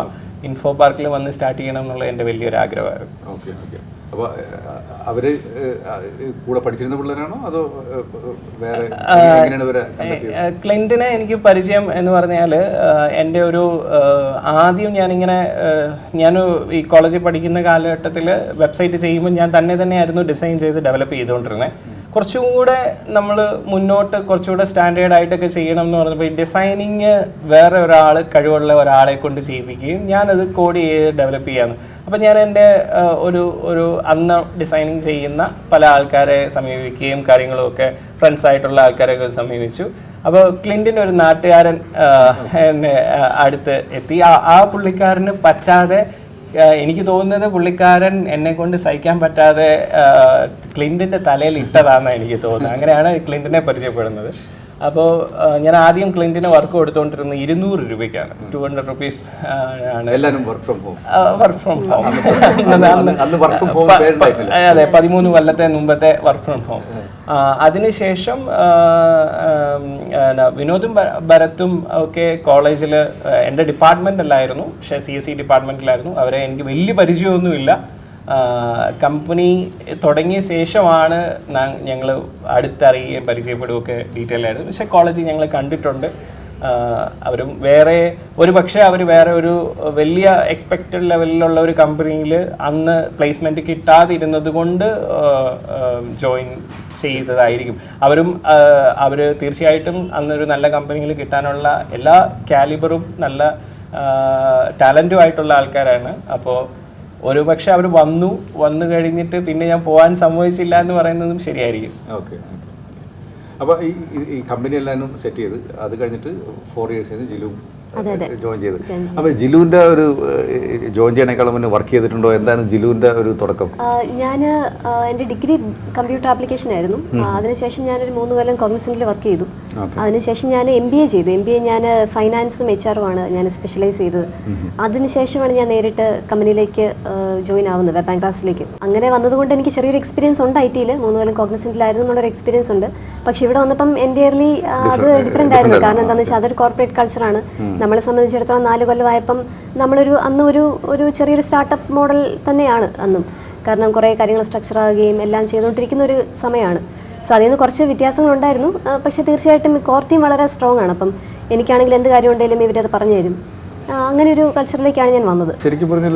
ഇൻഫോ പാർക്കിൽ വന്ന് സ്റ്റാർട്ട് ചെയ്യണം എന്നുള്ള എന്റെ വലിയൊരു ആഗ്രഹമായിരുന്നു. Okay okay. അപ്പോൾ അവർ കൂടെ പഠിച്ചിരുന്ന പിള്ളേരാണോ? അതോ വേറെ ക്ലിന്റിനെ എനിക്ക് പരിചയം എന്ന് പറഞ്ഞാൽ എന്റെ ഒരു ആദ്യം ഞാനിങ്ങനെ ഞാൻ ഈ കോളേജിൽ പഠിക്കുന്ന കാലഘട്ടത്തിൽ വെബ്സൈറ്റ് ചെയ്യുമ്പോൾ ഞാൻ തന്നെ തന്നെയായിരുന്നു ഡിസൈൻ ചെയ്ത് ഡെവലപ്പ് ചെയ്തുകൊണ്ടിരുന്നത് കുറച്ചും കൂടെ നമ്മൾ മുന്നോട്ട് കുറച്ചുകൂടെ സ്റ്റാൻഡേർഡ് ആയിട്ടൊക്കെ ചെയ്യണം എന്ന് പറഞ്ഞപ്പോൾ ഈ ഡിസൈനിങ് വേറെ ഒരാൾ കഴിവുള്ള ഒരാളെ കൊണ്ട് ചെയ്യിപ്പിക്കുകയും ഞാനത് കോഡ് ചെയ്ത് ഡെവലപ്പ് ചെയ്യാന്ന് അപ്പം ഞാൻ എന്റെ ഒരു ഒരു അന്ന് ഡിസൈനിങ് ചെയ്യുന്ന പല ആൾക്കാരെ സമീപിക്കുകയും കാര്യങ്ങളുമൊക്കെ ഫ്രണ്ട്സ് ആയിട്ടുള്ള ആൾക്കാരെയൊക്കെ സമീപിച്ചു. അപ്പോൾ ക്ലിന്റിന്റെ ഒരു നാട്ടുകാരൻ എന്നെ അടുത്ത് എത്തി. ആ പുള്ളിക്കാരന് പറ്റാതെ എനിക്ക് തോന്നുന്നത് പുള്ളിക്കാരൻ എന്നെ കൊണ്ട് സഹിക്കാൻ പറ്റാതെ ക്ലിന്റിന്റെ തലയിൽ ഇട്ടതാണെന്ന് എനിക്ക് തോന്നുന്നത്. അങ്ങനെയാണ് ക്ലിന്റിനെ പരിചയപ്പെടുന്നത്. അപ്പോൾ ഞാൻ ആദ്യം ക്ലിന്റിന് വർക്ക് കൊടുത്തുകൊണ്ടിരുന്നത് ഇരുന്നൂറ് രൂപയ്ക്കാണ്. ടു ഹൺഡ്രഡ് റുപ്പീസ് ആണ്. എല്ലാവരും work from home work from home അതെ പതിമൂന്ന് കൊല്ലത്തെ മുമ്പത്തെ വർക്ക് ഫ്രം ഹോം അതിനുശേഷം വിനോദും ഭരത്തും ഒക്കെ കോളേജിൽ എന്റെ ഡിപ്പാർട്ട്മെന്റ് അല്ലായിരുന്നു. പക്ഷേ സി എസ് സി ഡിപ്പാർട്ട്മെന്റിലായിരുന്നു അവരെ എനിക്ക് വലിയ പരിചയമൊന്നുമില്ല. കമ്പനി തുടങ്ങിയ ശേഷമാണ് ഞങ്ങൾ അടുത്തറിയുകയും പരിചയപ്പെടുകയൊക്കെ ഡീറ്റെയിൽ ആയിരുന്നു പക്ഷേ കോളേജ് ഞങ്ങൾ കണ്ടിട്ടുണ്ട്. അവരും വേറെ ഒരു പക്ഷേ അവർ വേറെ ഒരു വലിയ എക്സ്പെക്റ്റഡ് ലെവലിലുള്ള ഒരു കമ്പനിയിൽ അന്ന് പ്ലേസ്മെന്റ് കിട്ടാതിരുന്നത് കൊണ്ട് ജോയിൻ ചെയ്തതായിരിക്കും. അവരും അവർ തീർച്ചയായിട്ടും അന്നൊരു നല്ല കമ്പനിയിൽ കിട്ടാനുള്ള എല്ലാ കാലിബറും നല്ല ടാലന്റും ആയിട്ടുള്ള ആൾക്കാരാണ്. അപ്പോൾ ഒരു പക്ഷെ അവർ വന്നു വന്നു കഴിഞ്ഞിട്ട് പിന്നെ ഞാൻ പോകാൻ സമ്മതിച്ചില്ല എന്ന് പറയുന്നതും ശരിയായിരിക്കും. ഓക്കെ അപ്പോൾ ഈ കമ്പനി എല്ലാവരും സെറ്റ് ചെയ്ത് അത് കഴിഞ്ഞിട്ട് ഫോർ ഇയേഴ്സ് ജിലു ജോയിൻ ചെയ്ത്. അപ്പോൾ ജിലുവിന്റെ ഒരു ജോയിൻ ചെയ്യണേക്കാളും മുന്നേ വർക്ക് ചെയ്തിട്ടുണ്ടോ? എന്താണ് ജിലുവിന്റെ ഒരു തുടക്കം? ഞാൻ എന്റെ ഡിഗ്രി കമ്പ്യൂട്ടർ ആപ്ലിക്കേഷൻ ആയിരുന്നു. അതിനുശേഷം ഞാനൊരു മൂന്ന് കൊല്ലം കോൺഗ്രസിൽ വർക്ക് ചെയ്തു. അതിനുശേഷം ഞാൻ എം ബി എ ചെയ്തു. എം ബി എ ഞാൻ ഫൈനാൻസും എച്ച് ആറും ആണ് ഞാൻ സ്പെഷ്യലൈസ് ചെയ്തത് അതിനുശേഷമാണ് ഞാൻ നേരിട്ട് കമ്പനിയിലേക്ക് ജോയിൻ ആവുന്നത് വെബ് ക്രാഫ്റ്റ്സിലേക്ക് അങ്ങനെ വന്നതുകൊണ്ട് എനിക്ക് ചെറിയൊരു എക്സ്പീരിയൻസ് ഉണ്ട് ഐ ടിയിൽ മൂന്ന് കൊല്ലം കോഗ്നിസെന്റിലായിരുന്നു എന്നുള്ളൊരു എക്സ്പീരിയൻസ് ഉണ്ട്. പക്ഷേ ഇവിടെ വന്നപ്പം എന്റെ അത് ഡിഫറെന്റ് ആയിരുന്നു. കാരണം എന്താണെന്ന് വെച്ചാൽ അതൊരു കോർപ്പറേറ്റ് കൾച്ചറാണ് നമ്മളെ സംബന്ധിച്ചിടത്തോളം നാല് കൊല്ലമായപ്പം നമ്മളൊരു അന്ന് ഒരു ഒരു ചെറിയൊരു സ്റ്റാർട്ടപ്പ് മോഡൽ തന്നെയാണ് അന്നും. കാരണം കുറേ കാര്യങ്ങൾ സ്ട്രക്ചർ ആവുകയും എല്ലാം ചെയ്തുകൊണ്ടിരിക്കുന്ന ഒരു സമയമാണ്. സോ അതിൽ നിന്ന് കുറച്ച് വ്യത്യാസങ്ങളുണ്ടായിരുന്നു. പക്ഷേ തീർച്ചയായിട്ടും കോർ വളരെ സ്ട്രോങ് ആണ്. അപ്പം എനിക്കാണെങ്കിൽ എന്ത് കാര്യം ഉണ്ടെങ്കിലും ഇവരത് പറഞ്ഞു തരും അങ്ങനെ ഒരു കൾച്ചറിലേക്കാണ് ഞാൻ വന്നത്. ശരിക്കും പറഞ്ഞാൽ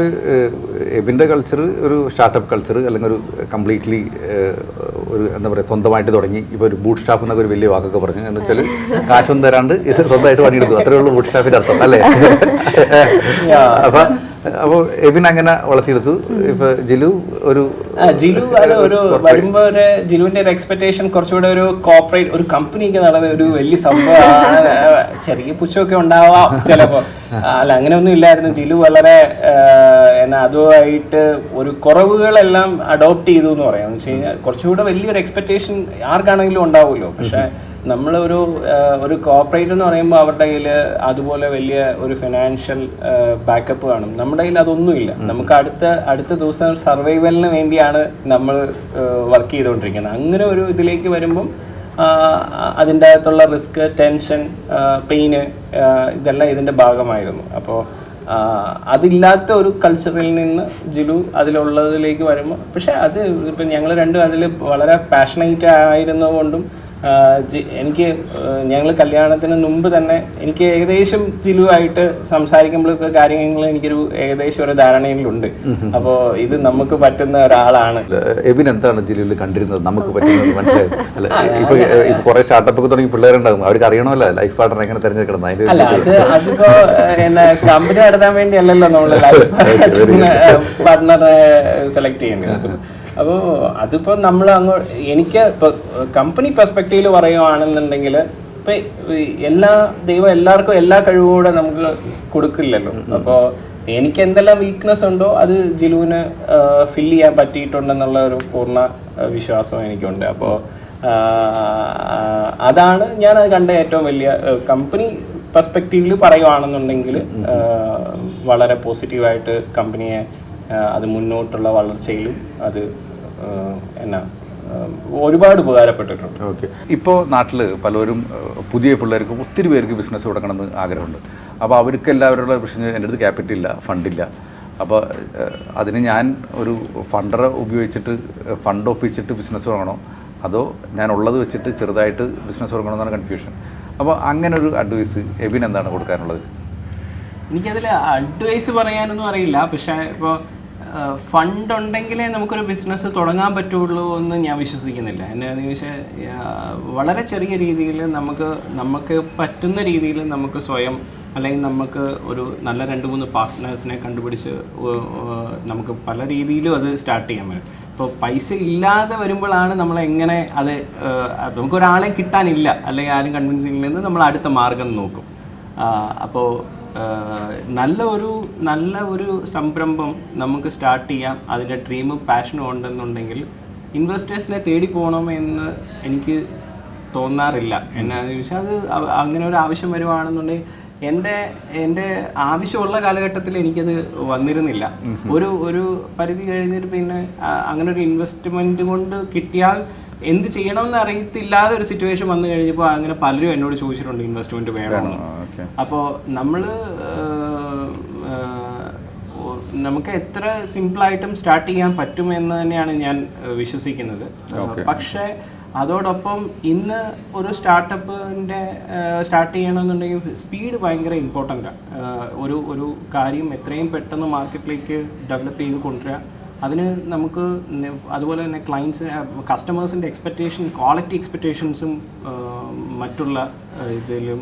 എബിന്റെ കൾച്ചർ ഒരു സ്റ്റാർട്ടപ്പ് കൾച്ചർ അല്ലെങ്കിൽ ഒരു കംപ്ലീറ്റ്ലി ഒരു എന്താ പറയുക സ്വന്തമായിട്ട് തുടങ്ങി. ഇപ്പോൾ ഒരു ബൂട്ട് സ്റ്റാഫ് എന്നൊക്കെ ഒരു വലിയ വാക്കൊക്കെ പറഞ്ഞു. എന്ന് വെച്ചാൽ കാശൊന്നും തരാണ്ട് ഇത് സ്വന്തമായിട്ട് പണിയെടുത്തു. അത്രയുള്ള ഉള്ളൂ ബൂട്ട് സ്റ്റാഫിന്റെ അർത്ഥം അല്ലേ? അപ്പം അപ്പോൾ എബിൻ അങ്ങനെ വളർത്തിയെടുത്തു. ഇപ്പൊ ജിലു ഒരു ജിലു അത് ഒരു വരുമ്പോ ഒരു ജിലുവിന്റെ ഒരു എക്സ്പെക്ടേഷൻ കുറച്ചുകൂടെ ഒരു കോർപ്പറേറ്റ് ഒരു കമ്പനിക്ക് നടന്ന ഒരു വലിയ സംഭവമാണ്. ചെറിയ പുച്ഛമൊക്കെ ഉണ്ടാവാം ചിലപ്പോ. അല്ല അങ്ങനെയൊന്നും ഇല്ലായിരുന്നു. ജിലു വളരെ എന്നാ അതുമായിട്ട് ഒരു കുറവുകളെല്ലാം അഡോപ്റ്റ് ചെയ്തു എന്ന് പറയാം. എന്ന് വെച്ച് കഴിഞ്ഞാൽ കുറച്ചുകൂടെ വലിയൊരു എക്സ്പെക്ടേഷൻ ആർക്കാണെങ്കിലും ഉണ്ടാവുമല്ലോ. പക്ഷെ നമ്മളൊരു ഒരു കോർപ്പറേറ്റ് എന്ന് പറയുമ്പോൾ അവരുടെ കയ്യിൽ അതുപോലെ വലിയ ഒരു ഫിനാൻഷ്യൽ ബാക്കപ്പ് കാണും. നമ്മുടെ കയ്യിൽ അതൊന്നുമില്ല. നമുക്ക് അടുത്ത അടുത്ത ദിവസം സർവൈവലിന് വേണ്ടിയാണ് നമ്മൾ വർക്ക് ചെയ്തുകൊണ്ടിരിക്കുന്നത്. അങ്ങനെ ഒരു ഇതിലേക്ക് വരുമ്പം അതിന്റെ അകത്തുള്ള റിസ്ക് ടെൻഷൻ പെയിന് ഇതെല്ലാം ഇതിന്റെ ഭാഗമായിരുന്നു. അപ്പോൾ അതില്ലാത്ത ഒരു കൾച്ചറിൽ നിന്ന് ജിലു അതിലുള്ളതിലേക്ക് വരുമ്പോൾ പക്ഷേ അത് ഇപ്പം ഞങ്ങൾ രണ്ടും അതിൽ വളരെ പാഷനേറ്റ് ആയിരുന്നതുകൊണ്ടും എനിക്ക് ഞങ്ങൾ കല്യാണത്തിന് മുമ്പ് തന്നെ എനിക്ക് ഏകദേശം ചിലുവായിട്ട് സംസാരിക്കുമ്പോഴൊക്കെ കാര്യങ്ങൾ എനിക്കൊരു ഏകദേശം ഒരു ധാരണയിലുണ്ട്. അപ്പോൾ ഇത് നമുക്ക് പറ്റുന്ന ഒരാളാണ്. എബിൻ എന്താണ് ജില്ലയിൽ കണ്ടിരുന്നത്? നമുക്ക് പറ്റുന്നത് മനസ്സിലായി? അല്ല ഇപ്പൊ ഇപ്പൊ കുറെ സ്റ്റാർട്ടപ്പ് ഒക്കെ തുടങ്ങി പിള്ളേരുണ്ടാകും. അവർക്ക് അറിയണമല്ലോ ലൈഫ് പാർട്ണർ എങ്ങനെ തിരഞ്ഞെടുക്കണം അല്ല അത് അതിപ്പോ എന്നാ കമ്പനി നടത്താൻ വേണ്ടി അല്ലല്ലോ നമ്മൾ പാർട്ട്ണറെ സെലക്ട് ചെയ്യേണ്ടത്. അപ്പോൾ അതിപ്പോൾ നമ്മൾ അങ്ങ് എനിക്ക് ഇപ്പോൾ കമ്പനി പെർസ്പെക്റ്റീവിൽ പറയുകയാണെന്നുണ്ടെങ്കിൽ ഇപ്പൊ എല്ലാ ദൈവം എല്ലാവർക്കും എല്ലാ കഴിവും കൂടെ നമുക്ക് കൊടുക്കില്ലല്ലോ. അപ്പോൾ എനിക്ക് എന്തെല്ലാം വീക്ക്നെസ് ഉണ്ടോ അത് ജിലുവിന് ഫില്ല് ചെയ്യാൻ പറ്റിയിട്ടുണ്ടെന്നുള്ള ഒരു പൂർണ വിശ്വാസം എനിക്കുണ്ട്. അപ്പോൾ അതാണ് ഞാൻ അത് കണ്ട ഏറ്റവും വലിയ കമ്പനി പെർസ്പെക്റ്റീവിൽ പറയുവാണെന്നുണ്ടെങ്കിൽ വളരെ പോസിറ്റീവായിട്ട് കമ്പനിയെ അത് മുന്നോട്ടുള്ള വളർച്ചയിലും അത് എന്നാ ഒരുപാട് ഉപകാരപ്പെട്ടിട്ടുണ്ട്. ഓക്കെ. ഇപ്പോൾ നാട്ടിൽ പലരും പുതിയ പിള്ളേർക്ക് ഒത്തിരി പേർക്ക് ബിസിനസ് തുടങ്ങണമെന്ന് ആഗ്രഹമുണ്ട്. അപ്പോൾ അവർക്ക് എല്ലാവരുടെ പ്രശ്നം എന്റെ അടുത്ത് ക്യാപിറ്റൽ ഇല്ല ഫണ്ടില്ല അപ്പോൾ അതിന് ഞാൻ ഒരു ഫണ്ടറെ ഉപയോഗിച്ചിട്ട് ഫണ്ട് ഒപ്പിച്ചിട്ട് ബിസിനസ് തുടങ്ങണോ? അതോ ഞാൻ ഉള്ളത് വെച്ചിട്ട് ചെറുതായിട്ട് ബിസിനസ് തുടങ്ങണോ എന്നാണ് കൺഫ്യൂഷൻ. അപ്പോൾ അങ്ങനെ ഒരു അഡ്വൈസ് എബിൻ എന്താണ് കൊടുക്കാനുള്ളത്? എനിക്കതിൽ അഡ്വൈസ് പറയാനൊന്നും അറിയില്ല. പക്ഷേ ഇപ്പോൾ ഫണ്ട് ഉണ്ടെങ്കിലേ നമുക്കൊരു ബിസിനസ് തുടങ്ങാൻ പറ്റുള്ളൂ എന്ന് ഞാൻ വിശ്വസിക്കുന്നില്ല. എന്നാന്ന് ചോദിച്ചാൽ വളരെ ചെറിയ രീതിയിൽ നമുക്ക് നമുക്ക് പറ്റുന്ന രീതിയിൽ നമുക്ക് സ്വയം അല്ലെങ്കിൽ നമുക്ക് ഒരു നല്ല രണ്ട് മൂന്ന് പാർട്ട്നേഴ്സിനെ കണ്ടുപിടിച്ച് നമുക്ക് പല രീതിയിലും അത് സ്റ്റാർട്ട് ചെയ്യാൻ പറ്റും. ഇപ്പോൾ പൈസ ഇല്ലാതെ വരുമ്പോഴാണ് നമ്മൾ എങ്ങനെ അത് നമുക്കൊരാളെ കിട്ടാനില്ല അല്ലെങ്കിൽ ആരും കൺവിൻസിങ്ങിൽ നിന്ന് നമ്മൾ അടുത്ത മാർഗം നോക്കും. അപ്പോൾ നല്ല ഒരു നല്ല ഒരു സംരംഭം നമുക്ക് സ്റ്റാർട്ട് ചെയ്യാം. അതിന്റെ ഡ്രീമും പാഷനും ഉണ്ടെന്നുണ്ടെങ്കിൽ ഇൻവെസ്റ്റേഴ്സിനെ തേടി പോകണമെന്ന് എനിക്ക് തോന്നാറില്ല. എന്നാന്ന് ചോദിച്ചാൽ അത് അങ്ങനെ ഒരു ആവശ്യം വരുവാണെന്നുണ്ടെങ്കിൽ എന്റെ എന്റെ ആവശ്യമുള്ള കാലഘട്ടത്തിൽ എനിക്കത് വന്നിരുന്നില്ല. ഒരു ഒരു പരിധി കഴിഞ്ഞിട്ട് പിന്നെ അങ്ങനെ ഒരു ഇൻവെസ്റ്റ്മെന്റ് കൊണ്ട് കിട്ടിയാൽ എന്ത് ചെയ്യണമെന്ന് അറിയത്തില്ലാതെ ഒരു സിറ്റുവേഷൻ വന്നു കഴിഞ്ഞപ്പോൾ അങ്ങനെ പലരും എന്നോട് ചോദിച്ചിട്ടുണ്ട് ഇൻവെസ്റ്റ്മെന്റ് വേണമെന്ന് അപ്പോൾ നമ്മൾ നമുക്ക് എത്ര സിമ്പിൾ സിമ്പിളായിട്ടും സ്റ്റാർട്ട് ചെയ്യാൻ പറ്റുമെന്ന് തന്നെയാണ് ഞാൻ വിശ്വസിക്കുന്നത്. പക്ഷേ അതോടൊപ്പം ഇന്ന് ഒരു സ്റ്റാർട്ടപ്പിന്റെ സ്റ്റാർട്ട് ചെയ്യണമെന്നുണ്ടെങ്കിൽ സ്പീഡ് ഭയങ്കര ആണ് ഒരു ഒരു കാര്യം എത്രയും പെട്ടെന്ന് മാർക്കറ്റിലേക്ക് ഡെവലപ്പ് ചെയ്ത് കൊണ്ടുവരിക. അതിന് നമുക്ക് അതുപോലെ തന്നെ ക്ലയൻസ് കസ്റ്റമേഴ്സിന്റെ എക്സ്പെക്റ്റേഷൻ ക്വാളിറ്റി എക്സ്പെക്റ്റേഷൻസും മറ്റുള്ള ഇതിലും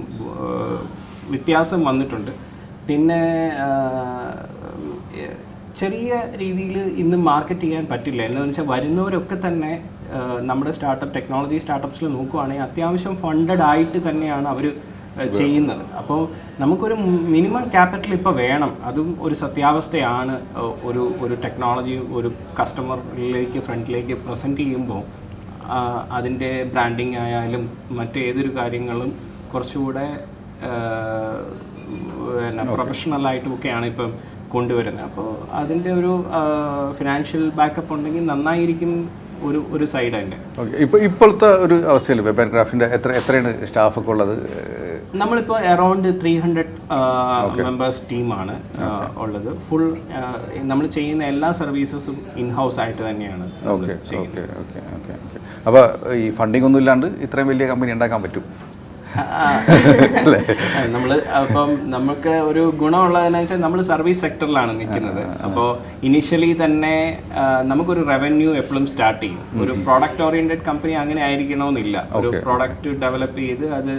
വ്യത്യാസം വന്നിട്ടുണ്ട്. പിന്നെ ചെറിയ രീതിയിൽ ഇന്ന് മാർക്കറ്റ് ചെയ്യാൻ പറ്റില്ല. എന്താണെന്ന് വെച്ചാൽ വരുന്നവരൊക്കെ തന്നെ നമ്മുടെ സ്റ്റാർട്ടപ്പ് ടെക്നോളജി സ്റ്റാർട്ടപ്സിൽ നോക്കുവാണെങ്കിൽ അത്യാവശ്യം ഫണ്ടഡ് ആയിട്ട് തന്നെയാണ് അവർ ചെയ്യുന്നത്. അപ്പോൾ നമുക്കൊരു മിനിമം ക്യാപിറ്റൽ ഇപ്പോൾ വേണം. അതും ഒരു സത്യാവസ്ഥയാണ് ഒരു ഒരു ടെക്നോളജി ഒരു കസ്റ്റമറിലേക്ക് ഫ്രണ്ടിലേക്ക് പ്രസന്റ് ചെയ്യുമ്പോൾ അതിന്റെ ബ്രാൻഡിങ് ആയാലും മറ്റേതൊരു കാര്യങ്ങളും കുറച്ചുകൂടെ പ്രൊഫഷണൽ ഒക്കെയാണ് ഇപ്പം കൊണ്ടുവരുന്നത്. അപ്പോൾ അതിന്റെ ഒരു ഫിനാൻഷ്യൽ ബാക്കപ്പ് ഉണ്ടെങ്കിൽ നന്നായിരിക്കും ഒരു ഒരു സൈഡ് തന്നെ. ഇപ്പോൾ ഇപ്പോഴത്തെ ഒരു അവസ്ഥയിൽ വെബ് ആൻഡ് ക്രാഫ്റ്റിന്റെ എത്ര എത്രയാണ് സ്റ്റാഫൊക്കെ ഉള്ളത്? നമ്മളിപ്പോൾ അറൗണ്ട് ത്രീ ഹൺഡ്രഡ് മെമ്പേഴ്സ് ടീമാണ് ഉള്ളത്. ഫുൾ നമ്മൾ ചെയ്യുന്ന എല്ലാ സർവീസസും ഇൻ ഹൗസ് ആയിട്ട് തന്നെയാണ് ഓക്കെ ഓക്കെ ഓക്കെ ഓക്കെ അപ്പോൾ ഈ ഫണ്ടിങ് ഒന്നും ഇല്ലാണ്ട് ഇത്രയും വലിയ കമ്പനി ഉണ്ടാക്കാൻ പറ്റും? നമ്മൾ അപ്പം നമുക്ക് ഒരു ഗുണമുള്ളതെന്ന് വെച്ചാൽ നമ്മൾ സർവീസ് സെക്ടറിലാണ് നിൽക്കുന്നത് അപ്പോൾ ഇനിഷ്യലി തന്നെ നമുക്കൊരു റവന്യൂ എപ്പോഴും സ്റ്റാർട്ട് ചെയ്യും. ഒരു പ്രോഡക്റ്റ് ഓറിയന്റഡ് കമ്പനി അങ്ങനെ ആയിരിക്കണമെന്നില്ല. ഒരു പ്രോഡക്റ്റ് ഡെവലപ്പ് ചെയ്ത് അത്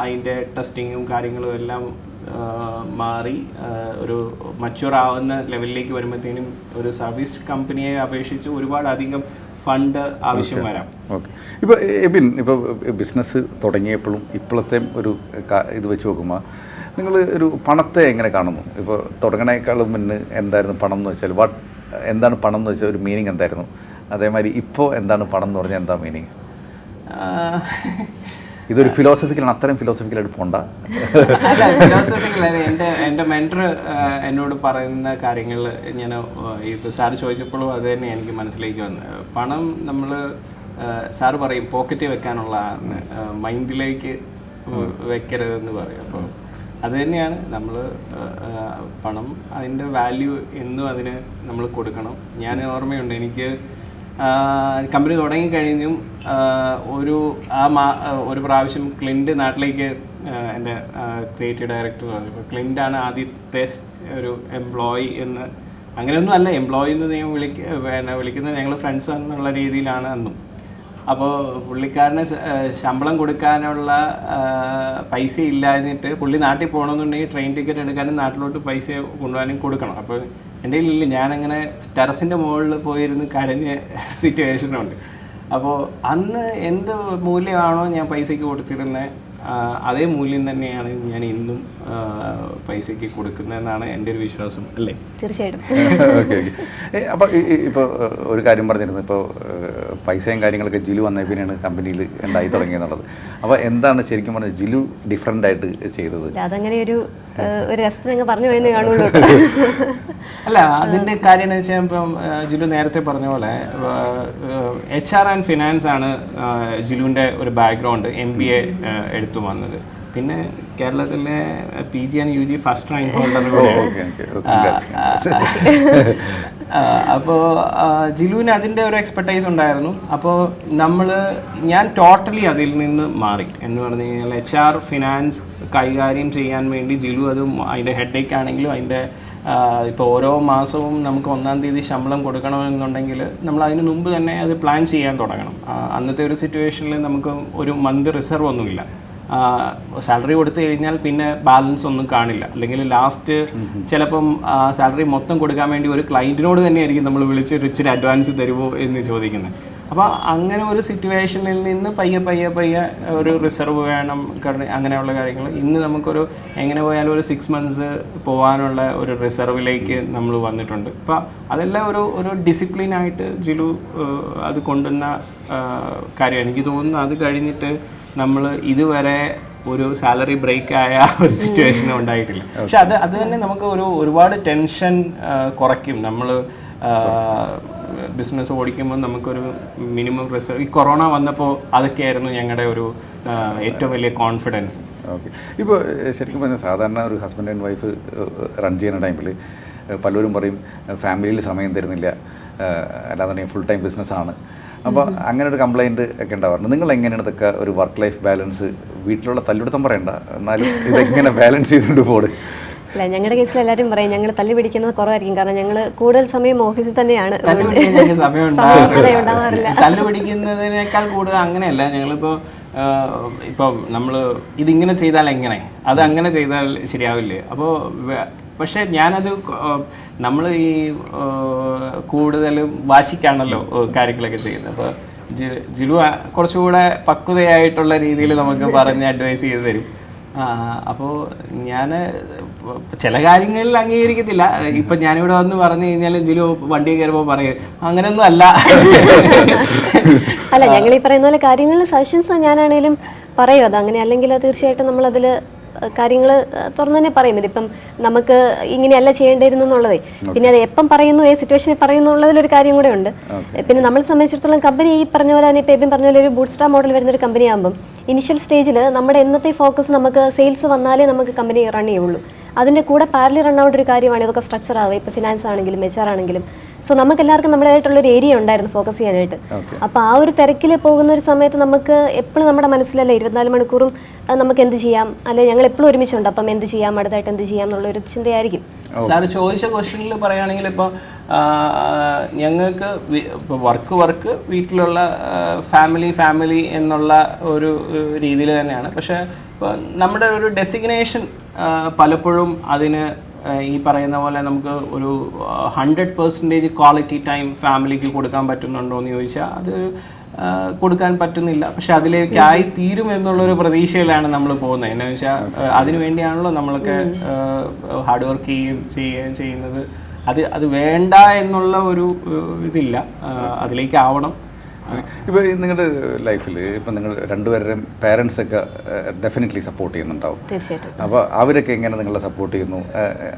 അതിന്റെ അതിന്റെ ടെസ്റ്റിങ്ങും കാര്യങ്ങളും എല്ലാം മാറി ഒരു മച്ചുവർ ആവുന്ന ലെവലിലേക്ക് വരുമ്പോഴത്തേനും ഒരു സർവീസ് കമ്പനിയെ അപേക്ഷിച്ച് ഒരുപാട് അധികം ഫണ്ട് ആവശ്യം വരാം. ഓക്കെ. ഇപ്പോൾ എബിൻ ഇപ്പോൾ ബിസിനസ് തുടങ്ങിയപ്പോഴും ഇപ്പോഴത്തെ ഒരു ഇത് വെച്ച് നോക്കുമ്പോൾ നിങ്ങൾ ഒരു പണത്തെ എങ്ങനെ കാണുന്നു? ഇപ്പോൾ തുടങ്ങണേക്കാളും മുന്നേ എന്തായിരുന്നു പണം എന്ന് വെച്ചാൽ വാട്ട് എന്താണ് പണം എന്ന് വെച്ചാൽ ഒരു മീനിങ് എന്തായിരുന്നു? അതേമാതിരി ഇപ്പോൾ എന്താണ് പണം എന്ന് പറഞ്ഞാൽ എന്താ മീനിങ് ഇതൊരു ഫിലോസഫിക്കലാണ് അത്രയും ഫിലോസഫിക്കലായിട്ട് പോണ്ട. അല്ല ഫിലോസഫിക്കൽ എന്റെ എന്റെ മെന്റർ എന്നോട് പറയുന്ന കാര്യങ്ങൾ ഞാൻ ഇപ്പോൾ സാർ ചോദിച്ചപ്പോഴും അത് തന്നെ എനിക്ക് മനസ്സിലേക്ക് വന്നു. പണം നമ്മൾ സാറ് പറയും പോക്കറ്റിൽ വെക്കാനുള്ള മൈൻഡിലേക്ക് വെക്കരുതെന്ന് പറയും. അപ്പോൾ അത് തന്നെയാണ് നമ്മൾ പണം അതിന്റെ വാല്യൂ എന്നും അതിന് നമ്മൾ കൊടുക്കണം. ഞാൻ ഓർമ്മയുണ്ട് എനിക്ക് കമ്പനി തുടങ്ങി കഴിഞ്ഞും ഒരു ആ മാ ഒരു പ്രാവശ്യം ക്ലിന്റ് നാട്ടിലേക്ക് എന്റെ ക്രിയേറ്റീവ് ഡയറക്ടർ പറഞ്ഞു. ഇപ്പോൾ ക്ലിന്റാണ് ആദ്യത്തെ ഒരു എംപ്ലോയി എന്ന്. അങ്ങനെയൊന്നും അല്ല എംപ്ലോയി എന്ന് ഞാൻ വിളിക്ക വിളിക്കുന്നത് ഞങ്ങൾ ഫ്രണ്ട്സ് എന്നുള്ള രീതിയിലാണ് അന്നും. അപ്പോൾ പുള്ളിക്കാരന് ശമ്പളം കൊടുക്കാനുള്ള പൈസ ഇല്ലാഞ്ഞിട്ട് പുള്ളി നാട്ടിൽ പോകണമെന്നുണ്ടെങ്കിൽ ട്രെയിൻ ടിക്കറ്റ് എടുക്കാനും നാട്ടിലോട്ട് പൈസ കൊണ്ടുപോകാനും കൊടുക്കണം. അപ്പോൾ എന്റെ കയ്യിലില്ല. ഞാനങ്ങനെ ടെറസിന്റെ മുകളിൽ പോയിരുന്ന് കരഞ്ഞ സിറ്റുവേഷനുണ്ട് അപ്പോൾ അന്ന് എന്ത് മൂല്യമാണോ ഞാൻ പൈസയ്ക്ക് കൊടുത്തിരുന്നത് അതേ മൂല്യം തന്നെയാണ് ഞാൻ ഇന്നും പൈസയ്ക്ക് കൊടുക്കുന്നതെന്നാണ് എന്റെ ഒരു വിശ്വാസം അല്ലേ? തീർച്ചയായിട്ടും. Okay okay. അപ്പോൾ ഇപ്പോൾ ഒരു കാര്യം പറഞ്ഞിരുന്നു. ഇപ്പോൾ പൈസയും കാര്യങ്ങളൊക്കെ ജിലു വന്ന പിന്നെയാണ് കമ്പനിയിൽ ഉണ്ടായി തുടങ്ങിയെന്നുള്ളത് അപ്പോൾ എന്താണ് ശരിക്കും പറഞ്ഞാൽ ജിലു ഡിഫറെന്റ് ആയിട്ട് ചെയ്തത്? അതങ്ങനെ ഒരു ഒരു രസത്തിന് അങ്ങ് പറഞ്ഞു പോയെന്ന് കാണുള്ളൂ അല്ല അതിന്റെ കാര്യം എന്ന് വെച്ചാൽ ഇപ്പം ജിലു നേരത്തെ പറഞ്ഞ പോലെ എച്ച് ആർ ആൻഡ് ഫിനാൻസ് ആണ് ജിലുവിന്റെ ജിലുവിന്റെ ഒരു ബാക്ക്ഗ്രൗണ്ട് എം ബി എ എടുത്തു വന്നത്. പിന്നെ കേരളത്തിലെ P G and U G first rank holder okay okay അപ്പോൾ ജിലുവിന് അതിന്റെ ഒരു എക്സ്പെർട്ടൈസ് ഉണ്ടായിരുന്നു. അപ്പോൾ നമ്മൾ ഞാൻ ടോട്ടലി അതിൽ നിന്ന് മാറി. എന്ന് പറഞ്ഞു കഴിഞ്ഞാൽ എച്ച് ആർ ഫിനാൻസ് കൈകാര്യം ചെയ്യാൻ വേണ്ടി ജിലു അത് അതിന്റെ ഹെഡേക്ക് ആണെങ്കിലും അതിന്റെ ഇപ്പോൾ ഓരോ മാസവും നമുക്ക് ഒന്നാം തീയതി ശമ്പളം കൊടുക്കണമെന്നുണ്ടെങ്കിൽ നമ്മൾ അതിന് മുമ്പ് തന്നെ അത് പ്ലാൻ ചെയ്യാൻ തുടങ്ങണം. അന്നത്തെ ഒരു സിറ്റുവേഷനിൽ നമുക്ക് ഒരു മന്ത് റിസർവ് ഒന്നുമില്ല. സാലറി കൊടുത്തു കഴിഞ്ഞാൽ പിന്നെ ബാലൻസ് ഒന്നും കാണില്ല. അല്ലെങ്കിൽ ലാസ്റ്റ് ചിലപ്പം സാലറി മൊത്തം കൊടുക്കാൻ വേണ്ടി ഒരു ക്ലയന്റിനോട് തന്നെയായിരിക്കും നമ്മൾ വിളിച്ച് ഒരു ഇച്ചിരി അഡ്വാൻസ് തരുമോ എന്ന് ചോദിക്കുന്നത്. അപ്പോൾ അങ്ങനെ ഒരു സിറ്റുവേഷനിൽ നിന്ന് പയ്യെ പയ്യെ പയ്യെ ഒരു റിസർവ് വേണം അങ്ങനെയുള്ള കാര്യങ്ങൾ. ഇന്ന് നമുക്കൊരു എങ്ങനെ പോയാലും ഒരു സിക്സ് മന്ത്സ് പോകാനുള്ള ഒരു റിസർവിലേക്ക് നമ്മൾ വന്നിട്ടുണ്ട്. അപ്പോൾ അതെല്ലാം ഒരു ഒരു ഡിസിപ്ലിനായിട്ട് ജിലു അത് കൊണ്ടുവന്ന കാര്യമാണ്. കാര്യം എനിക്ക് തോന്നുന്നു അത് കഴിഞ്ഞിട്ട് നമ്മൾ ഇതുവരെ ഒരു സാലറി ബ്രേക്ക് ആയ ഒരു സിറ്റുവേഷൻ ഉണ്ടായിട്ടില്ല. പക്ഷെ അത് അത് തന്നെ നമുക്ക് ഒരു ഒരുപാട് ടെൻഷൻ കുറയ്ക്കും. നമ്മൾ ബിസിനസ് ഓടിക്കുമ്പോൾ നമുക്കൊരു മിനിമം റിസർവ് ഈ കൊറോണ വന്നപ്പോൾ അതൊക്കെയായിരുന്നു ഞങ്ങളുടെ ഒരു ഏറ്റവും വലിയ കോൺഫിഡൻസ് ഓക്കെ ഇപ്പോൾ ശരിക്കും പറഞ്ഞാൽ സാധാരണ ഒരു ഹസ്ബൻഡ് ആൻഡ് വൈഫ് റൺ ചെയ്യുന്ന ടൈമിൽ പലരും പറയും ഫാമിലിയിൽ സമയം തരുന്നില്ല. അല്ലാതെ ഫുൾ ടൈം ബിസിനസ്സാണ് അപ്പോൾ അങ്ങനെ ഒരു കംപ്ലൈന്റ് ഒക്കെ ഉണ്ടാവാറുണ്ട്. നിങ്ങൾ എങ്ങനെയാണ് ഇതൊക്കെ ഒരു വർക്ക് ലൈഫ് ബാലൻസ് വീട്ടിലുള്ള തല്ലുപിടുത്തം പറയണ്ട. എന്നാലും ഇതെങ്ങനെ ബാലൻസ് ചെയ്തുകൊണ്ട് പോട് അല്ല ഞങ്ങളുടെ കേസിൽ എല്ലാവരും പറയും ഞങ്ങൾ തല്ലി പിടിക്കുന്നത് കുറവായിരിക്കും. കാരണം ഞങ്ങൾ കൂടുതൽ സമയം ഓഫീസിൽ തന്നെയാണ്. തല്ലു പിടിക്കുന്നതിനേക്കാൾ കൂടുതൽ അങ്ങനെയല്ല. ഞങ്ങളിപ്പോൾ ഇപ്പം നമ്മൾ ഇതിങ്ങനെ ചെയ്താൽ എങ്ങനെ? അത് അങ്ങനെ ചെയ്താൽ ശരിയാവില്ലേ? അപ്പോൾ പക്ഷേ ഞാനത് നമ്മൾ ഈ കൂടുതലും വാശിക്കാണല്ലോ കാര്യങ്ങളൊക്കെ ചെയ്യുന്നത്. അപ്പോൾ ജിലു കുറച്ചുകൂടെ പക്വതയായിട്ടുള്ള രീതിയിൽ നമുക്ക് പറഞ്ഞ് അഡ്വൈസ് ചെയ്തു തരും. അപ്പോൾ ഞാൻ ചില കാര്യങ്ങളിൽ അംഗീകരിക്കത്തില്ല. ഇപ്പൊ ഞാനിവിടെ വന്ന് പറഞ്ഞു കഴിഞ്ഞാൽ ജിലു വണ്ടി കയറുമ്പോൾ പറയും അങ്ങനെയൊന്നും അല്ല. അല്ല ഞങ്ങൾ ഈ പറയുന്ന പോലെ കാര്യങ്ങളിൽ സജഷൻസ് ഞാനാണേലും പറയും. അത് അങ്ങനെ അല്ലെങ്കിൽ തീർച്ചയായിട്ടും നമ്മൾ അതിൽ കാര്യങ്ങൾ തുറന്നു തന്നെ പറയും. ഇതിപ്പം നമുക്ക് ഇങ്ങനെയല്ല ചെയ്യേണ്ടിയിരുന്നു എന്നുള്ളതേ. പിന്നെ അത് എപ്പം പറയുന്നു ഏത് സിറ്റുവേഷനിൽ പറയുന്നു ഉള്ളതിലൊരു കാര്യം കൂടെ ഉണ്ട്. പിന്നെ നമ്മളെ സംബന്ധിച്ചിടത്തോളം കമ്പനി ഈ പറഞ്ഞ പോലെ തന്നെ ഇപ്പം പറഞ്ഞ പോലെ ഒരു ബൂട്ട് സ്റ്റാർ മോഡൽ വരുന്ന ഒരു കമ്പനി ആകുമ്പം ഇനിഷ്യൽ സ്റ്റേജിൽ നമ്മുടെ എന്നത്തെ ഫോക്കസ് നമുക്ക് സെയിൽസ് വന്നാലേ നമുക്ക് കമ്പനി റൺ ചെയ്യുള്ളൂ. അതിന്റെ കൂടെ പാരലി റൺ ഔട്ട് ഒരു കാര്യമാണ്. ഇതൊക്കെ സ്ട്രക്ചർ ആവുക. ഇപ്പോൾ ഫിനാൻസ് ആണെങ്കിലും എച്ച് ആർ ആണെങ്കിലും സോ നമുക്ക് എല്ലാവർക്കും നമ്മുടേതായിട്ടുള്ള ഒരു ഏരിയ ഉണ്ടായിരുന്നു ഫോക്കസ് ചെയ്യാനായിട്ട്. അപ്പോൾ ആ ഒരു തിരക്കിൽ പോകുന്ന ഒരു സമയത്ത് നമുക്ക് എപ്പോഴും നമ്മുടെ മനസ്സിലല്ല ഇരുപത്തിനാല് മണിക്കൂറും നമുക്ക് എന്ത് ചെയ്യാം? അല്ലെ ഞങ്ങൾ എപ്പോഴും ഒരുമിച്ചുണ്ട്? അപ്പം എന്ത് ചെയ്യാം? അടുത്തായിട്ട് എന്ത് ചെയ്യാം? എന്നുള്ള ഒരു ചിന്തയായിരിക്കും സാർ ചോദിച്ച ക്വസ്റ്റ്യനിൽ പറയുകയാണെങ്കിൽ ഇപ്പോൾ ഞങ്ങൾക്ക് വർക്ക് വർക്ക് വീട്ടിലുള്ള ഫാമിലി ഫാമിലി എന്നുള്ള ഒരു രീതിയിൽ തന്നെയാണ്. പക്ഷേ ഇപ്പോൾ നമ്മുടെ ഒരു ഡെസിഗ്നേഷൻ പലപ്പോഴും അതിന് ഈ പറയുന്ന പോലെ നമുക്ക് ഒരു ഹൺഡ്രഡ് പെർസെന്റേജ് ക്വാളിറ്റി ടൈം ഫാമിലിക്ക് കൊടുക്കാൻ പറ്റുന്നുണ്ടോ എന്ന് ചോദിച്ചാൽ അത് കൊടുക്കാൻ പറ്റുന്നില്ല. പക്ഷെ അതിലേക്കായി തീരും എന്നുള്ളൊരു പ്രതീക്ഷയിലാണ് നമ്മൾ പോകുന്നത്. എന്നു വെച്ചാൽ അതിനു വേണ്ടിയാണല്ലോ നമ്മളൊക്കെ ഹാർഡ് വർക്ക് ചെയ്യുകയും ചെയ്യുകയും ചെയ്യുന്നത്. അത് അത് വേണ്ട എന്നുള്ള ഒരു ഇതില്ല. അതിലേക്ക് ആവണം ഇപ്പോൾ നിങ്ങളുടെ ലൈഫിൽ ഇപ്പം നിങ്ങൾ രണ്ടുപേരുടെയും പേരൻസ് ഒക്കെ ഡെഫിനറ്റ്ലി സപ്പോർട്ട് ചെയ്യുന്നുണ്ടാവും. തീർച്ചയായിട്ടും. അപ്പോൾ അവരൊക്കെ എങ്ങനെ നിങ്ങളെ സപ്പോർട്ട് ചെയ്യുന്നു?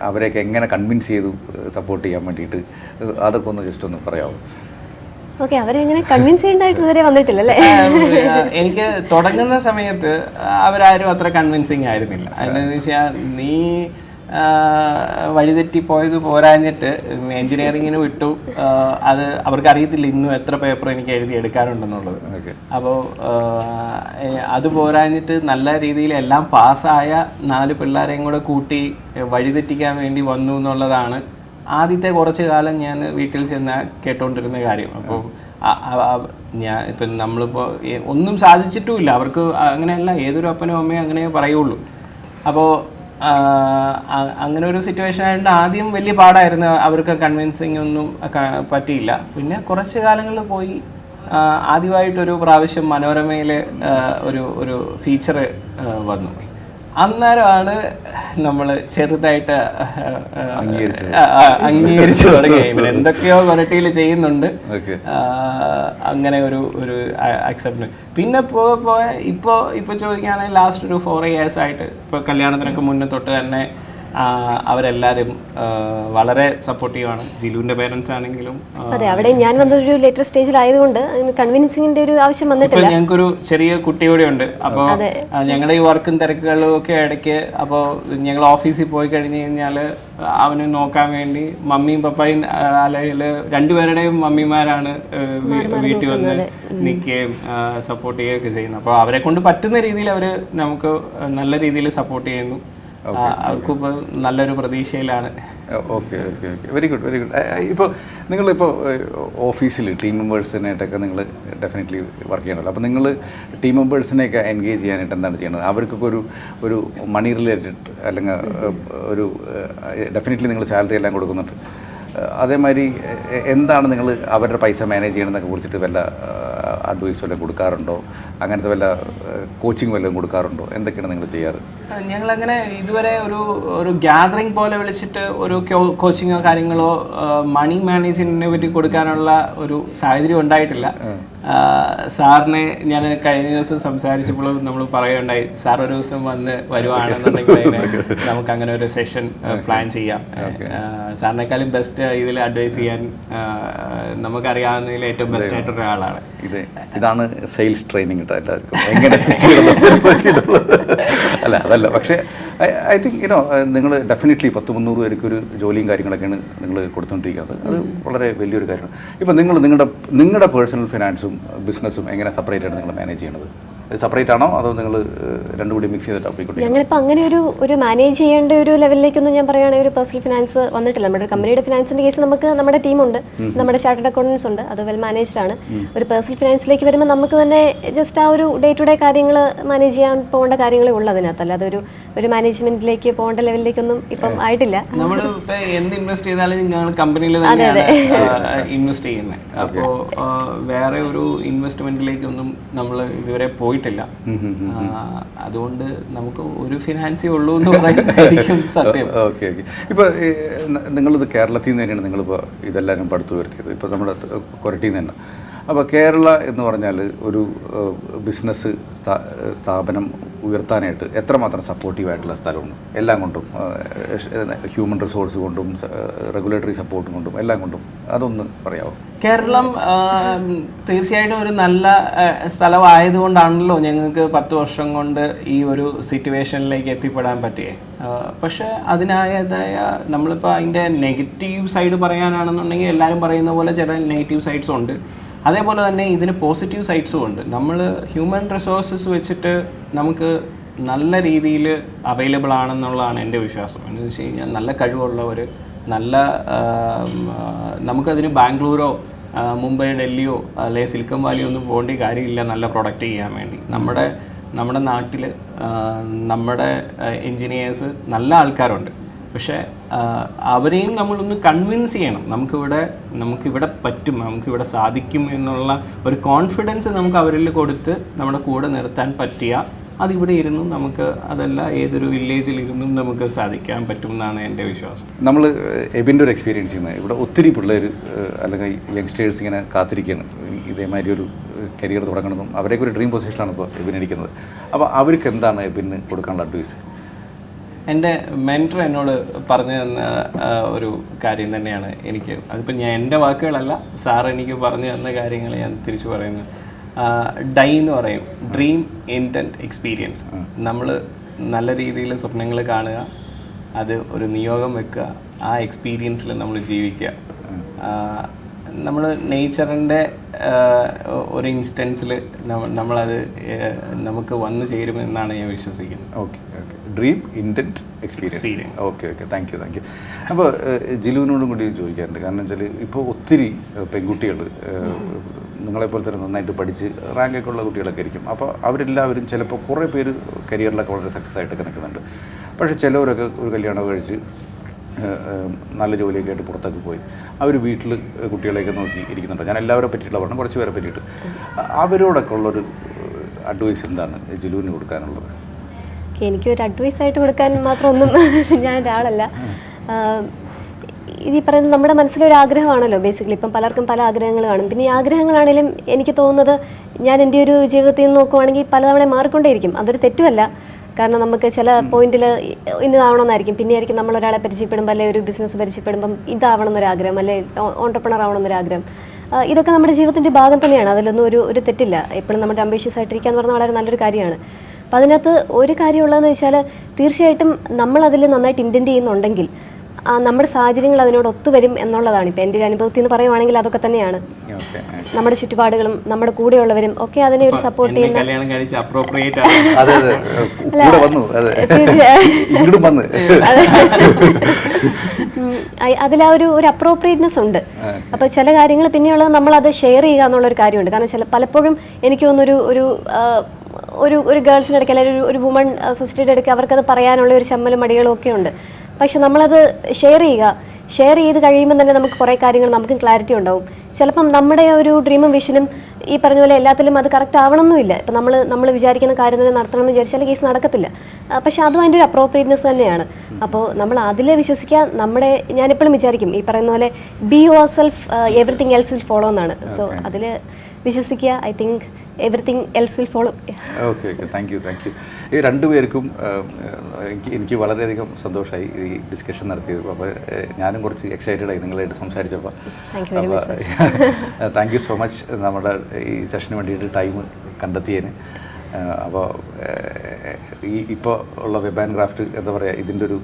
അവരെയൊക്കെ എങ്ങനെ കൺവിൻസ് ചെയ്തു സപ്പോർട്ട് ചെയ്യാൻ വേണ്ടിയിട്ട്? അതൊക്കെ ഒന്ന് ജസ്റ്റ് ഒന്ന് പറയാമോ ഓക്കെ അവരെ എങ്ങനെ കൺവിൻസ് ചെയ്യേണ്ടതായിട്ട് ഇതുവരെ വന്നിട്ടില്ല അല്ലേ? എനിക്ക് തുടങ്ങുന്ന സമയത്ത് അവരാരും അത്ര കൺവിൻസിങ് ആയിരുന്നില്ല. എന്താണെന്ന് വെച്ചാൽ നീ വഴിതെറ്റി പോയത് പോരാഞ്ഞിട്ട് എഞ്ചിനീയറിങ്ങിന് വിട്ടു. അത് അവർക്ക് അറിയത്തില്ല ഇന്നും എത്ര പേപ്പർ എനിക്ക് എഴുതി എടുക്കാനുണ്ടെന്നുള്ളത്. അപ്പോൾ അത് പോരാഞ്ഞിട്ട് നല്ല രീതിയിൽ എല്ലാം പാസ്സായ നാല് പിള്ളേരെയും കൂടെ കൂട്ടി വഴിതെറ്റിക്കാൻ വേണ്ടി വന്നു എന്നുള്ളതാണ് ആദ്യത്തെ കുറച്ച് കാലം ഞാൻ വീട്ടിൽ ചെന്ന് കേട്ടോണ്ടിരുന്ന കാര്യം. അപ്പോൾ ഞാൻ ഇപ്പം നമ്മളിപ്പോൾ ഒന്നും സാധിച്ചിട്ടുമില്ല. അവർക്ക് അങ്ങനെയല്ല ഏതൊരു അപ്പനും അമ്മയും അങ്ങനെ പറയുള്ളൂ. അപ്പോൾ അങ്ങനെ ഒരു സിറ്റുവേഷൻ ആയതുകൊണ്ട് ആദ്യം വലിയ പാടായിരുന്നു അവർക്ക് കൺവിൻസിങ് ഒന്നും പറ്റിയില്ല. പിന്നെ കുറച്ച് കാലങ്ങളിൽ പോയി ആദ്യമായിട്ടൊരു പ്രാവശ്യം മനോരമയിൽ ഒരു ഒരു ഫീച്ചർ വന്നു. അന്നേരമാണ് നമ്മൾ ചെറുതായിട്ട് അംഗീകരിച്ചു തുടങ്ങി എന്തൊക്കെയോ കൊരട്ടിയിൽ ചെയ്യുന്നുണ്ട്. അങ്ങനെ ഒരു ഒരു അക്സെപ്റ്റ് പിന്നെ പോയ പോയ ഇപ്പോൾ ഇപ്പോൾ ചോദിക്കുകയാണെങ്കിൽ ലാസ്റ്റ് ഒരു ഫോർ ഇയേഴ്സ് ആയിട്ട് ഇപ്പോൾ കല്യാണത്തിനൊക്കെ മുന്നേ തൊട്ട് തന്നെ അവരെല്ലാവരും ആ, വളരെ സപ്പോർട്ടീവാണ് ജിലുവിന്റെ പേരൻസ് ആണെങ്കിലും അതെ അവിടെ ഞാൻ വന്നൊരു ലേറ്റർ സ്റ്റേജിൽ ആയതുകൊണ്ട് കൺവിൻസിങ്ങിന്റെ ഒരു ആവശ്യം ഇപ്പൊ വന്നിട്ടില്ല. ഞങ്ങൾക്കൊരു ചെറിയ കുട്ടി കൂടെ ഉണ്ട്. അപ്പോൾ ഞങ്ങളുടെ ഈ വർക്കും തിരക്കുകളും ഒക്കെ ഇടയ്ക്ക് അപ്പോൾ ഞങ്ങൾ ഓഫീസിൽ പോയി കഴിഞ്ഞു കഴിഞ്ഞാൽ അവന് നോക്കാൻ വേണ്ടി മമ്മിയും പപ്പായും അല്ലെങ്കിൽ രണ്ടുപേരുടെയും മമ്മിമാരാണ് വീട്ടിൽ വന്ന് നിൽക്കുകയും സപ്പോർട്ട് ചെയ്യുകയൊക്കെ ചെയ്യുന്നത്. അപ്പോൾ അവരെ കൊണ്ട് പറ്റുന്ന രീതിയിൽ അവർ നമുക്ക് നല്ല രീതിയിൽ സപ്പോർട്ട് ചെയ്യുന്നു. ആ, അവർക്കിപ്പോൾ നല്ലൊരു പ്രതീക്ഷയിലാണ്. Okay okay okay very good very good ഇപ്പോൾ നിങ്ങളിപ്പോൾ ഓഫീസിൽ ടീം മെമ്പേഴ്സിനായിട്ടൊക്കെ നിങ്ങൾ ഡെഫിനറ്റ്ലി വർക്ക് ചെയ്യണമല്ലോ അപ്പോൾ നിങ്ങൾ ടീം മെമ്പേഴ്സിനെയൊക്കെ എൻഗേജ് ചെയ്യാനായിട്ട് എന്താണ് ചെയ്യുന്നത് അവർക്കൊക്കെ ഒരു ഒരു മണി റിലേറ്റഡ് അല്ലെങ്കിൽ ഒരു ഡെഫിനറ്റ്ലി നിങ്ങൾ സാലറി എല്ലാം കൊടുക്കുന്നുണ്ട്. അതേമാതിരി എന്താണ് നിങ്ങൾ അവരുടെ പൈസ മാനേജ് ചെയ്യണമെന്നൊക്കെ കുറിച്ചിട്ട് വല്ല അഡ്വൈസ് വല്ലതും കൊടുക്കാറുണ്ടോ? അങ്ങനത്തെ വല്ല കോച്ചിങ് വല്ലതും കൊടുക്കാറുണ്ടോ? എന്തൊക്കെയാണ് നിങ്ങൾ ചെയ്യാറ്? ഞങ്ങളങ്ങനെ ഇതുവരെ ഒരു ഒരു ഗ്യാതറിംഗ് പോലെ വിളിച്ചിട്ട് ഒരു കോച്ചിങ്ങോ കാര്യങ്ങളോ മണി മാനേജ്മെന്റിനെ പറ്റി കൊടുക്കാനുള്ള ഒരു സാഹചര്യം ഉണ്ടായിട്ടില്ല. സാറിനെ ഞാൻ കഴിഞ്ഞ ദിവസം സംസാരിച്ചപ്പോൾ നമ്മൾ പറയുകയുണ്ടായി സാർ ഒരു ദിവസം വന്ന് വരുവാണെന്നുണ്ടെങ്കിൽ നമുക്ക് അങ്ങനെ ഒരു സെഷൻ പ്ലാൻ ചെയ്യാം. സാറിനേക്കാളും ബെസ്റ്റ് ഇതിൽ അഡ്വൈസ് ചെയ്യാൻ നമുക്കറിയാവുന്നതിൽ ഏറ്റവും ബെസ്റ്റ് ആയിട്ടൊരാളാണ് ഇത് ഇതാണ് സെയിൽസ് ട്രെയിനിങ് കേട്ടോ എല്ലാവർക്കും. എങ്ങനെ. അല്ല അതല്ല. പക്ഷേ ഐ തിങ്ക് യുനോ നിങ്ങൾ ഡെഫിനറ്റ്ലി പത്ത് മുന്നൂറ് പേർക്ക് ഒരു ജോലിയും കാര്യങ്ങളൊക്കെയാണ് നിങ്ങൾ കൊടുത്തുകൊണ്ടിരിക്കുന്നത്. അത് വളരെ വലിയൊരു കാര്യമാണ്. ഇപ്പം നിങ്ങൾ നിങ്ങളുടെ നിങ്ങളുടെ പേഴ്സണൽ ഫിനാൻസും ബിസിനസ്സും എങ്ങനെ സെപ്പറേറ്റ് ആണ് നിങ്ങൾ മാനേജ് ചെയ്യണത്? സെപ്പറേറ്റ് ആണോ? അതോ നിങ്ങൾ രണ്ടും കൂടി മിക്സ് ചെയ്തിട്ട് പോയിക്കൊണ്ടിരിക്കുന്നത്? ഞങ്ങളിപ്പോൾ അങ്ങനെ ഒരു ഒരു മാനേജ് ചെയ്യേണ്ട ഒരു ലെവലിലേക്കൊന്നും ഞാൻ പറയുകയാണെങ്കിൽ ഒരു പേഴ്സണൽ ഫിനാൻസ് വന്നിട്ടില്ല. നമ്മുടെ കമ്പനിയുടെ ഫിനാൻസിന്റെ കേസ് നമുക്ക് നമ്മുടെ ടീമുണ്ട് നമ്മുടെ ചാർട്ടേഡ് അക്കൗണ്ടൻസ് ഉണ്ട്. അത് വെൽ മാനേജ്ഡ് ആണ്. ഒരു പേഴ്സണൽ ഫിനാൻസിലേക്ക് വരുമ്പോൾ നമുക്ക് തന്നെ ജസ്റ്റ് ആ ഒരു ഡേ ടു ഡേ കാര്യങ്ങൾ മാനേജ് ചെയ്യാൻ പോകേണ്ട കാര്യങ്ങളേ ഉള്ളൂ അതിനകത്ത്. അല്ലാതെ ഒരു ഒരു മാനേജ്മെന്റിലേക്ക് പോകേണ്ട ലെവലിലേക്കൊന്നും ഇപ്പം ആയിട്ടില്ല. നമ്മൾ ഇപ്പൊ എന്ത് ഇൻവെസ്റ്റ് ചെയ്താലും ഞങ്ങൾ കമ്പനിയിൽ തന്നെയാണ് ഇൻവെസ്റ്റ് ചെയ്യുന്നത് അപ്പോൾ വേറെ ഒരു ഇൻവെസ്റ്റ്മെന്റിലേക്കൊന്നും നമ്മൾ ഇതുവരെ പോയിട്ടില്ല. അതുകൊണ്ട് നമുക്ക് ഒരു ഫിനാൻസേ ഉള്ളൂ എന്ന് പറയുന്നതായിരിക്കും സത്യം. Okay okay. ഇപ്പോൾ നിങ്ങളിത് കേരളത്തിൽ നിന്ന് തന്നെയാണ് നിങ്ങളിപ്പോൾ ഇതെല്ലാവരും പടുത്തു വരുത്തിയത് ഇപ്പോൾ നമ്മുടെ കൊരട്ടിയിൽ നിന്ന് തന്നെ. അപ്പോൾ കേരള എന്ന് പറഞ്ഞാൽ ഒരു ബിസിനസ് സ്ഥാപനം ഉയർത്താനായിട്ട് എത്രമാത്രം സപ്പോർട്ടീവായിട്ടുള്ള സ്ഥലമുണ്ട്? എല്ലാം കൊണ്ടും ഹ്യൂമൻ റിസോഴ്സ് കൊണ്ടും റെഗുലേറ്ററി സപ്പോർട്ടും കൊണ്ടും എല്ലാം കൊണ്ടും അതൊന്ന് പറയാമോ കേരളം തീർച്ചയായിട്ടും ഒരു നല്ല സ്ഥലമായതുകൊണ്ടാണല്ലോ ഞങ്ങൾക്ക് പത്ത് വർഷം കൊണ്ട് ഈ ഒരു സിറ്റുവേഷനിലേക്ക് എത്തിപ്പെടാൻ പറ്റിയേ. പക്ഷെ അതിനായതായ നമ്മളിപ്പോൾ അതിന്റെ നെഗറ്റീവ് സൈഡ് പറയാനാണെന്നുണ്ടെങ്കിൽ എല്ലാവരും പറയുന്ന പോലെ ചില നെഗറ്റീവ് സൈഡ്സ് ഉണ്ട്. അതേപോലെ തന്നെ ഇതിന് പോസിറ്റീവ് സൈഡ്സും ഉണ്ട്. നമ്മൾ ഹ്യൂമൻ റിസോഴ്സസ് വെച്ചിട്ട് നമുക്ക് നല്ല രീതിയിൽ അവൈലബിൾ ആണെന്നുള്ളതാണ് എന്റെ വിശ്വാസം. എന്ന് വെച്ച് കഴിഞ്ഞാൽ നല്ല കഴിവുള്ളവർ നല്ല നമുക്കതിന് ബാംഗ്ലൂരോ മുംബൈ ഡൽഹിയോ അല്ലെ സിലിക്കൺ വാലിയോ ഒന്നും പോകേണ്ട കാര്യമില്ല നല്ല പ്രൊഡക്റ്റ് ചെയ്യാൻ വേണ്ടി. നമ്മുടെ നമ്മുടെ നാട്ടിൽ നമ്മുടെ എൻജിനീയേഴ്സ് നല്ല ആൾക്കാരുണ്ട്. പക്ഷേ അവരെയും നമ്മളൊന്ന് കൺവിൻസ് ചെയ്യണം. നമുക്കിവിടെ നമുക്കിവിടെ പറ്റും നമുക്കിവിടെ സാധിക്കും എന്നുള്ള ഒരു കോൺഫിഡൻസ് നമുക്ക് അവരിൽ കൊടുത്ത് നമ്മുടെ കൂടെ നിർത്താൻ പറ്റിയ അതിവിടെ ഇരുന്നും നമുക്ക് അതല്ല ഏതൊരു വില്ലേജിൽ ഇരുന്നും നമുക്ക് സാധിക്കാൻ പറ്റും എന്നാണ് എന്റെ വിശ്വാസം. നമ്മൾ എബിന്റെ ഒരു എക്സ്പീരിയൻസ് ചെയ്യുന്നത്. ഇവിടെ ഒത്തിരി പിള്ളേർ അല്ലെങ്കിൽ യങ്സ്റ്റേഴ്സ് ഇങ്ങനെ കാത്തിരിക്കുകയാണ്. ഇതേമാതിരി ഒരു കരിയർ തുടങ്ങണമെന്നും അവരേക്കൊരു ഡ്രീം പൊസിഷനാണ് ഇപ്പോൾ എബിൻ ഇരിക്കുന്നത്. അപ്പോൾ അവർക്ക് എന്താണ് എബിന് കൊടുക്കാനുള്ള അഡ്വൈസ് എന്റെ മെന്റർ എന്നോട് പറഞ്ഞു തന്ന ഒരു കാര്യം തന്നെയാണ് എനിക്ക്. അതിപ്പോൾ ഞാൻ എന്റെ വാക്കുകളല്ല സാർ എനിക്ക് പറഞ്ഞു തന്ന കാര്യങ്ങൾ ഞാൻ തിരിച്ചു പറയുന്നത് ഡൈ എന്ന് പറയും ഡ്രീം ഇന്റന്റ് എക്സ്പീരിയൻസ് നമ്മൾ നല്ല രീതിയിൽ സ്വപ്നങ്ങൾ കാണുക അത് ഒരു നിയോഗം വെക്കുക ആ എക്സ്പീരിയൻസിൽ നമ്മൾ ജീവിക്കുക. നമ്മൾ നേച്ചറിന്റെ ഒരു ഇൻസ്റ്റൻസിൽ നമ്മളത് നമുക്ക് വന്നു ചേരുമെന്നാണ് ഞാൻ വിശ്വസിക്കുന്നത്. Okay okay. Dream intent experience. Okay okay thank you thank you അപ്പോൾ ജിലുവിനോടും കൂടി ചോദിക്കാറുണ്ട്. കാരണം വെച്ചാൽ ഇപ്പോൾ ഒത്തിരി പെൺകുട്ടികൾ നിങ്ങളെപ്പോലെ തന്നെ നന്നായിട്ട് പഠിച്ച് റാങ്കൊക്കെ ഉള്ള കുട്ടികളൊക്കെ ആയിരിക്കും. അപ്പോൾ അവരെല്ലാവരും ചിലപ്പോൾ കുറേ പേര് കരിയറിലൊക്കെ വളരെ സക്സസ് ആയിട്ട് നിൽക്കുന്നുണ്ട് പക്ഷേ ചിലവരൊക്കെ ഒരു കല്യാണം കഴിച്ച് നല്ല ജോലിയൊക്കെ ആയിട്ട് പുറത്തൊക്കെ പോയി. അവർ വീട്ടിൽ കുട്ടികളെയൊക്കെ നോക്കി ഇരിക്കുന്നുണ്ട്. ഞാൻ എല്ലാവരെ പറ്റിയിട്ടുള്ള പറഞ്ഞു കുറച്ച് പേരെ പറ്റിയിട്ട്. അവരോടൊക്കെ ഉള്ളൊരു അഡ്വൈസ് എന്താണ് ജിലുവിന് കൊടുക്കാനുള്ളത്? എനിക്ക് ഒരു അഡ്വൈസ് ആയിട്ട് കൊടുക്കാൻ മാത്രം ഒന്നും ഞാൻ ഒരാളല്ല. ഈ പറയുന്നത് നമ്മുടെ മനസ്സിലൊരു ആഗ്രഹമാണല്ലോ ബേസിക്കലി ഇപ്പം പലർക്കും പല ആഗ്രഹങ്ങൾ കാണും. പിന്നെ ഈ ആഗ്രഹങ്ങളാണെങ്കിലും എനിക്ക് തോന്നുന്നത് ഞാൻ എന്റെ ഒരു ജീവിതത്തിൽ നിന്ന് നോക്കുവാണെങ്കിൽ പലതവണ മാറിക്കൊണ്ടേയിരിക്കും. അതൊരു തെറ്റുമല്ല. കാരണം നമുക്ക് ചില പോയിന്റിൽ ഇന്നതാവണമെന്നായിരിക്കും പിന്നെ ആയിരിക്കും നമ്മൾ ഒരാളെ പരിചയപ്പെടുമ്പോൾ അല്ലെങ്കിൽ ഒരു ബിസിനസ് പരിചയപ്പെടുമ്പം ഇതാവണം എന്നൊരാഗ്രഹം അല്ലെങ്കിൽ ഓണ്ടർപ്രണർ ആവണം എന്നൊരാഗ്രഹം ഇതൊക്കെ നമ്മുടെ ജീവിതത്തിന്റെ ഭാഗം തന്നെയാണ്. അതിലൊന്നും ഒരു ഒരു തെറ്റില്ല. എപ്പോഴും നമ്മുടെ അംബീഷ്യസ് ആയിട്ടിരിക്കുക എന്ന് പറഞ്ഞാൽ വളരെ നല്ലൊരു കാര്യമാണ്. അപ്പം അതിനകത്ത് ഒരു കാര്യമുള്ളതെന്ന് വെച്ചാൽ തീർച്ചയായിട്ടും നമ്മളതിൽ അതിൽ നന്നായിട്ട് ഇന്റന്റ് ചെയ്യുന്നുണ്ടെങ്കിൽ നമ്മുടെ സാഹചര്യങ്ങൾ അതിനോട് ഒത്തുവരും എന്നുള്ളതാണ്. ഇപ്പം എന്റെ ഒരു അനുഭവത്തിൽ നിന്ന് പറയുവാണെങ്കിൽ അതൊക്കെ തന്നെയാണ്. ഓക്കെ നമ്മുടെ ചുറ്റുപാടുകളും നമ്മുടെ കൂടെയുള്ളവരും ഒക്കെ അതിനെ ഒരു സപ്പോർട്ട് ചെയ്യുന്ന കല്യാണം കഴിച്ച് അപ്രോപ്രിയേറ്റ് ആണ്. അതെ അതെ. കൂടെ വന്നു അതെ. തീർച്ചയായും. ഇങ്ങോട്ടും വന്ന്. അതിൽ ആ ഒരു ഒരു അപ്രോപ്രിയേറ്റ്നെസ് ഉണ്ട്. അപ്പോൾ ചില കാര്യങ്ങൾ പിന്നെയുള്ളത് നമ്മൾ അത് ഷെയർ ചെയ്യുക എന്നുള്ളൊരു കാര്യമുണ്ട്. കാരണം ചില പലപ്പോഴും എനിക്ക് തോന്നുന്നൊരു ഒരു ഒരു ഒരു ഗേൾസിന്റെ ഇടയ്ക്ക് അല്ലെങ്കിൽ ഒരു വുമൺ സൊസൈറ്റിയുടെ ഇടയ്ക്ക് അവർക്കത് പറയാനുള്ള ഒരു ശമ്മലും മടികളും ഒക്കെ ഉണ്ട്. പക്ഷെ നമ്മളത് ഷെയർ ചെയ്യുക. ഷെയർ ചെയ്ത് കഴിയുമ്പോൾ തന്നെ നമുക്ക് കുറേ കാര്യങ്ങൾ നമുക്ക് ക്ലാരിറ്റി ഉണ്ടാവും. ചിലപ്പം നമ്മുടെ ഒരു ഡ്രീമും വിഷനും ഈ പറഞ്ഞ പോലെ എല്ലാത്തിലും അത് കറക്റ്റ് ആവണമെന്നില്ല ഇപ്പം നമ്മൾ നമ്മൾ വിചാരിക്കുന്ന കാര്യം തന്നെ നടത്തണമെന്ന് വിചാരിച്ചാൽ കേസ് നടക്കത്തില്ല. പക്ഷേ പക്ഷെ അതും അതിന്റെ ഒരു അപ്രോപ്രിയറ്റ്നെസ് തന്നെയാണ്. അപ്പോൾ നമ്മൾ അതിൽ വിശ്വസിക്കുക നമ്മുടെ ഞാനെപ്പോഴും വിചാരിക്കും ഈ പറയുന്ന പോലെ be yourself everything else will follow എന്നാണ്. സോ അതിൽ വിശ്വസിക്കുക I think everything else will follow okay okay thank you thank you ഈ രണ്ടുപേർക്കും എനിക്ക് എനിക്ക് വളരെയധികം സന്തോഷമായി ഈ ഡിസ്കഷൻ നടത്തിയത്. അപ്പോൾ ഞാനും കുറച്ച് എക്സൈറ്റഡ് ആയി നിങ്ങളായിട്ട് സംസാരിച്ചപ്പോൾ അപ്പോൾ താങ്ക് യു സോ മച്ച് നമ്മുടെ ഈ സെഷന് വേണ്ടിയിട്ട് ടൈം കണ്ടെത്തിയതിന്. അപ്പോൾ ഈ ഇപ്പോൾ ഉള്ള വെബ് ആൻഡ് ക്രാഫ്റ്റ് എന്താ പറയുക ഇതിന്റെ ഒരു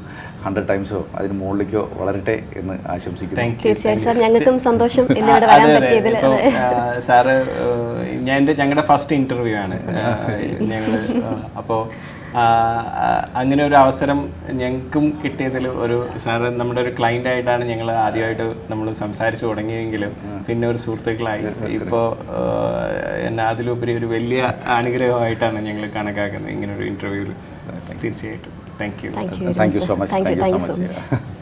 ഹൺഡ്രഡ് ടൈംസോ അതിന് മുകളിലേക്കോ വളരട്ടെ എന്ന് ആശംസിക്കുന്നു. തീർച്ചയായും സാർ ഞങ്ങൾക്കും സന്തോഷം സാറ് ഞാൻ എന്റെ ഞങ്ങളുടെ ഫസ്റ്റ് ഇന്റർവ്യൂ ആണ്. ഞങ്ങൾ അപ്പോൾ അങ്ങനെ ഒരു അവസരം ഞങ്ങൾക്കും കിട്ടിയതിൽ ഒരു സാറ് നമ്മുടെ ഒരു ക്ലൈന്റ് ആയിട്ടാണ് ഞങ്ങൾ ആദ്യമായിട്ട് നമ്മൾ സംസാരിച്ചു തുടങ്ങിയെങ്കിലും പിന്നെ ഒരു സുഹൃത്തുക്കളായി. ഇപ്പോൾ എന്നാ അതിലുപരി ഒരു വലിയ അനുഗ്രഹമായിട്ടാണ് ഞങ്ങൾ കണക്കാക്കുന്നത് ഇങ്ങനെ ഒരു ഇന്റർവ്യൂവിൽ തീർച്ചയായിട്ടും. Thank you thank you so much thank you so much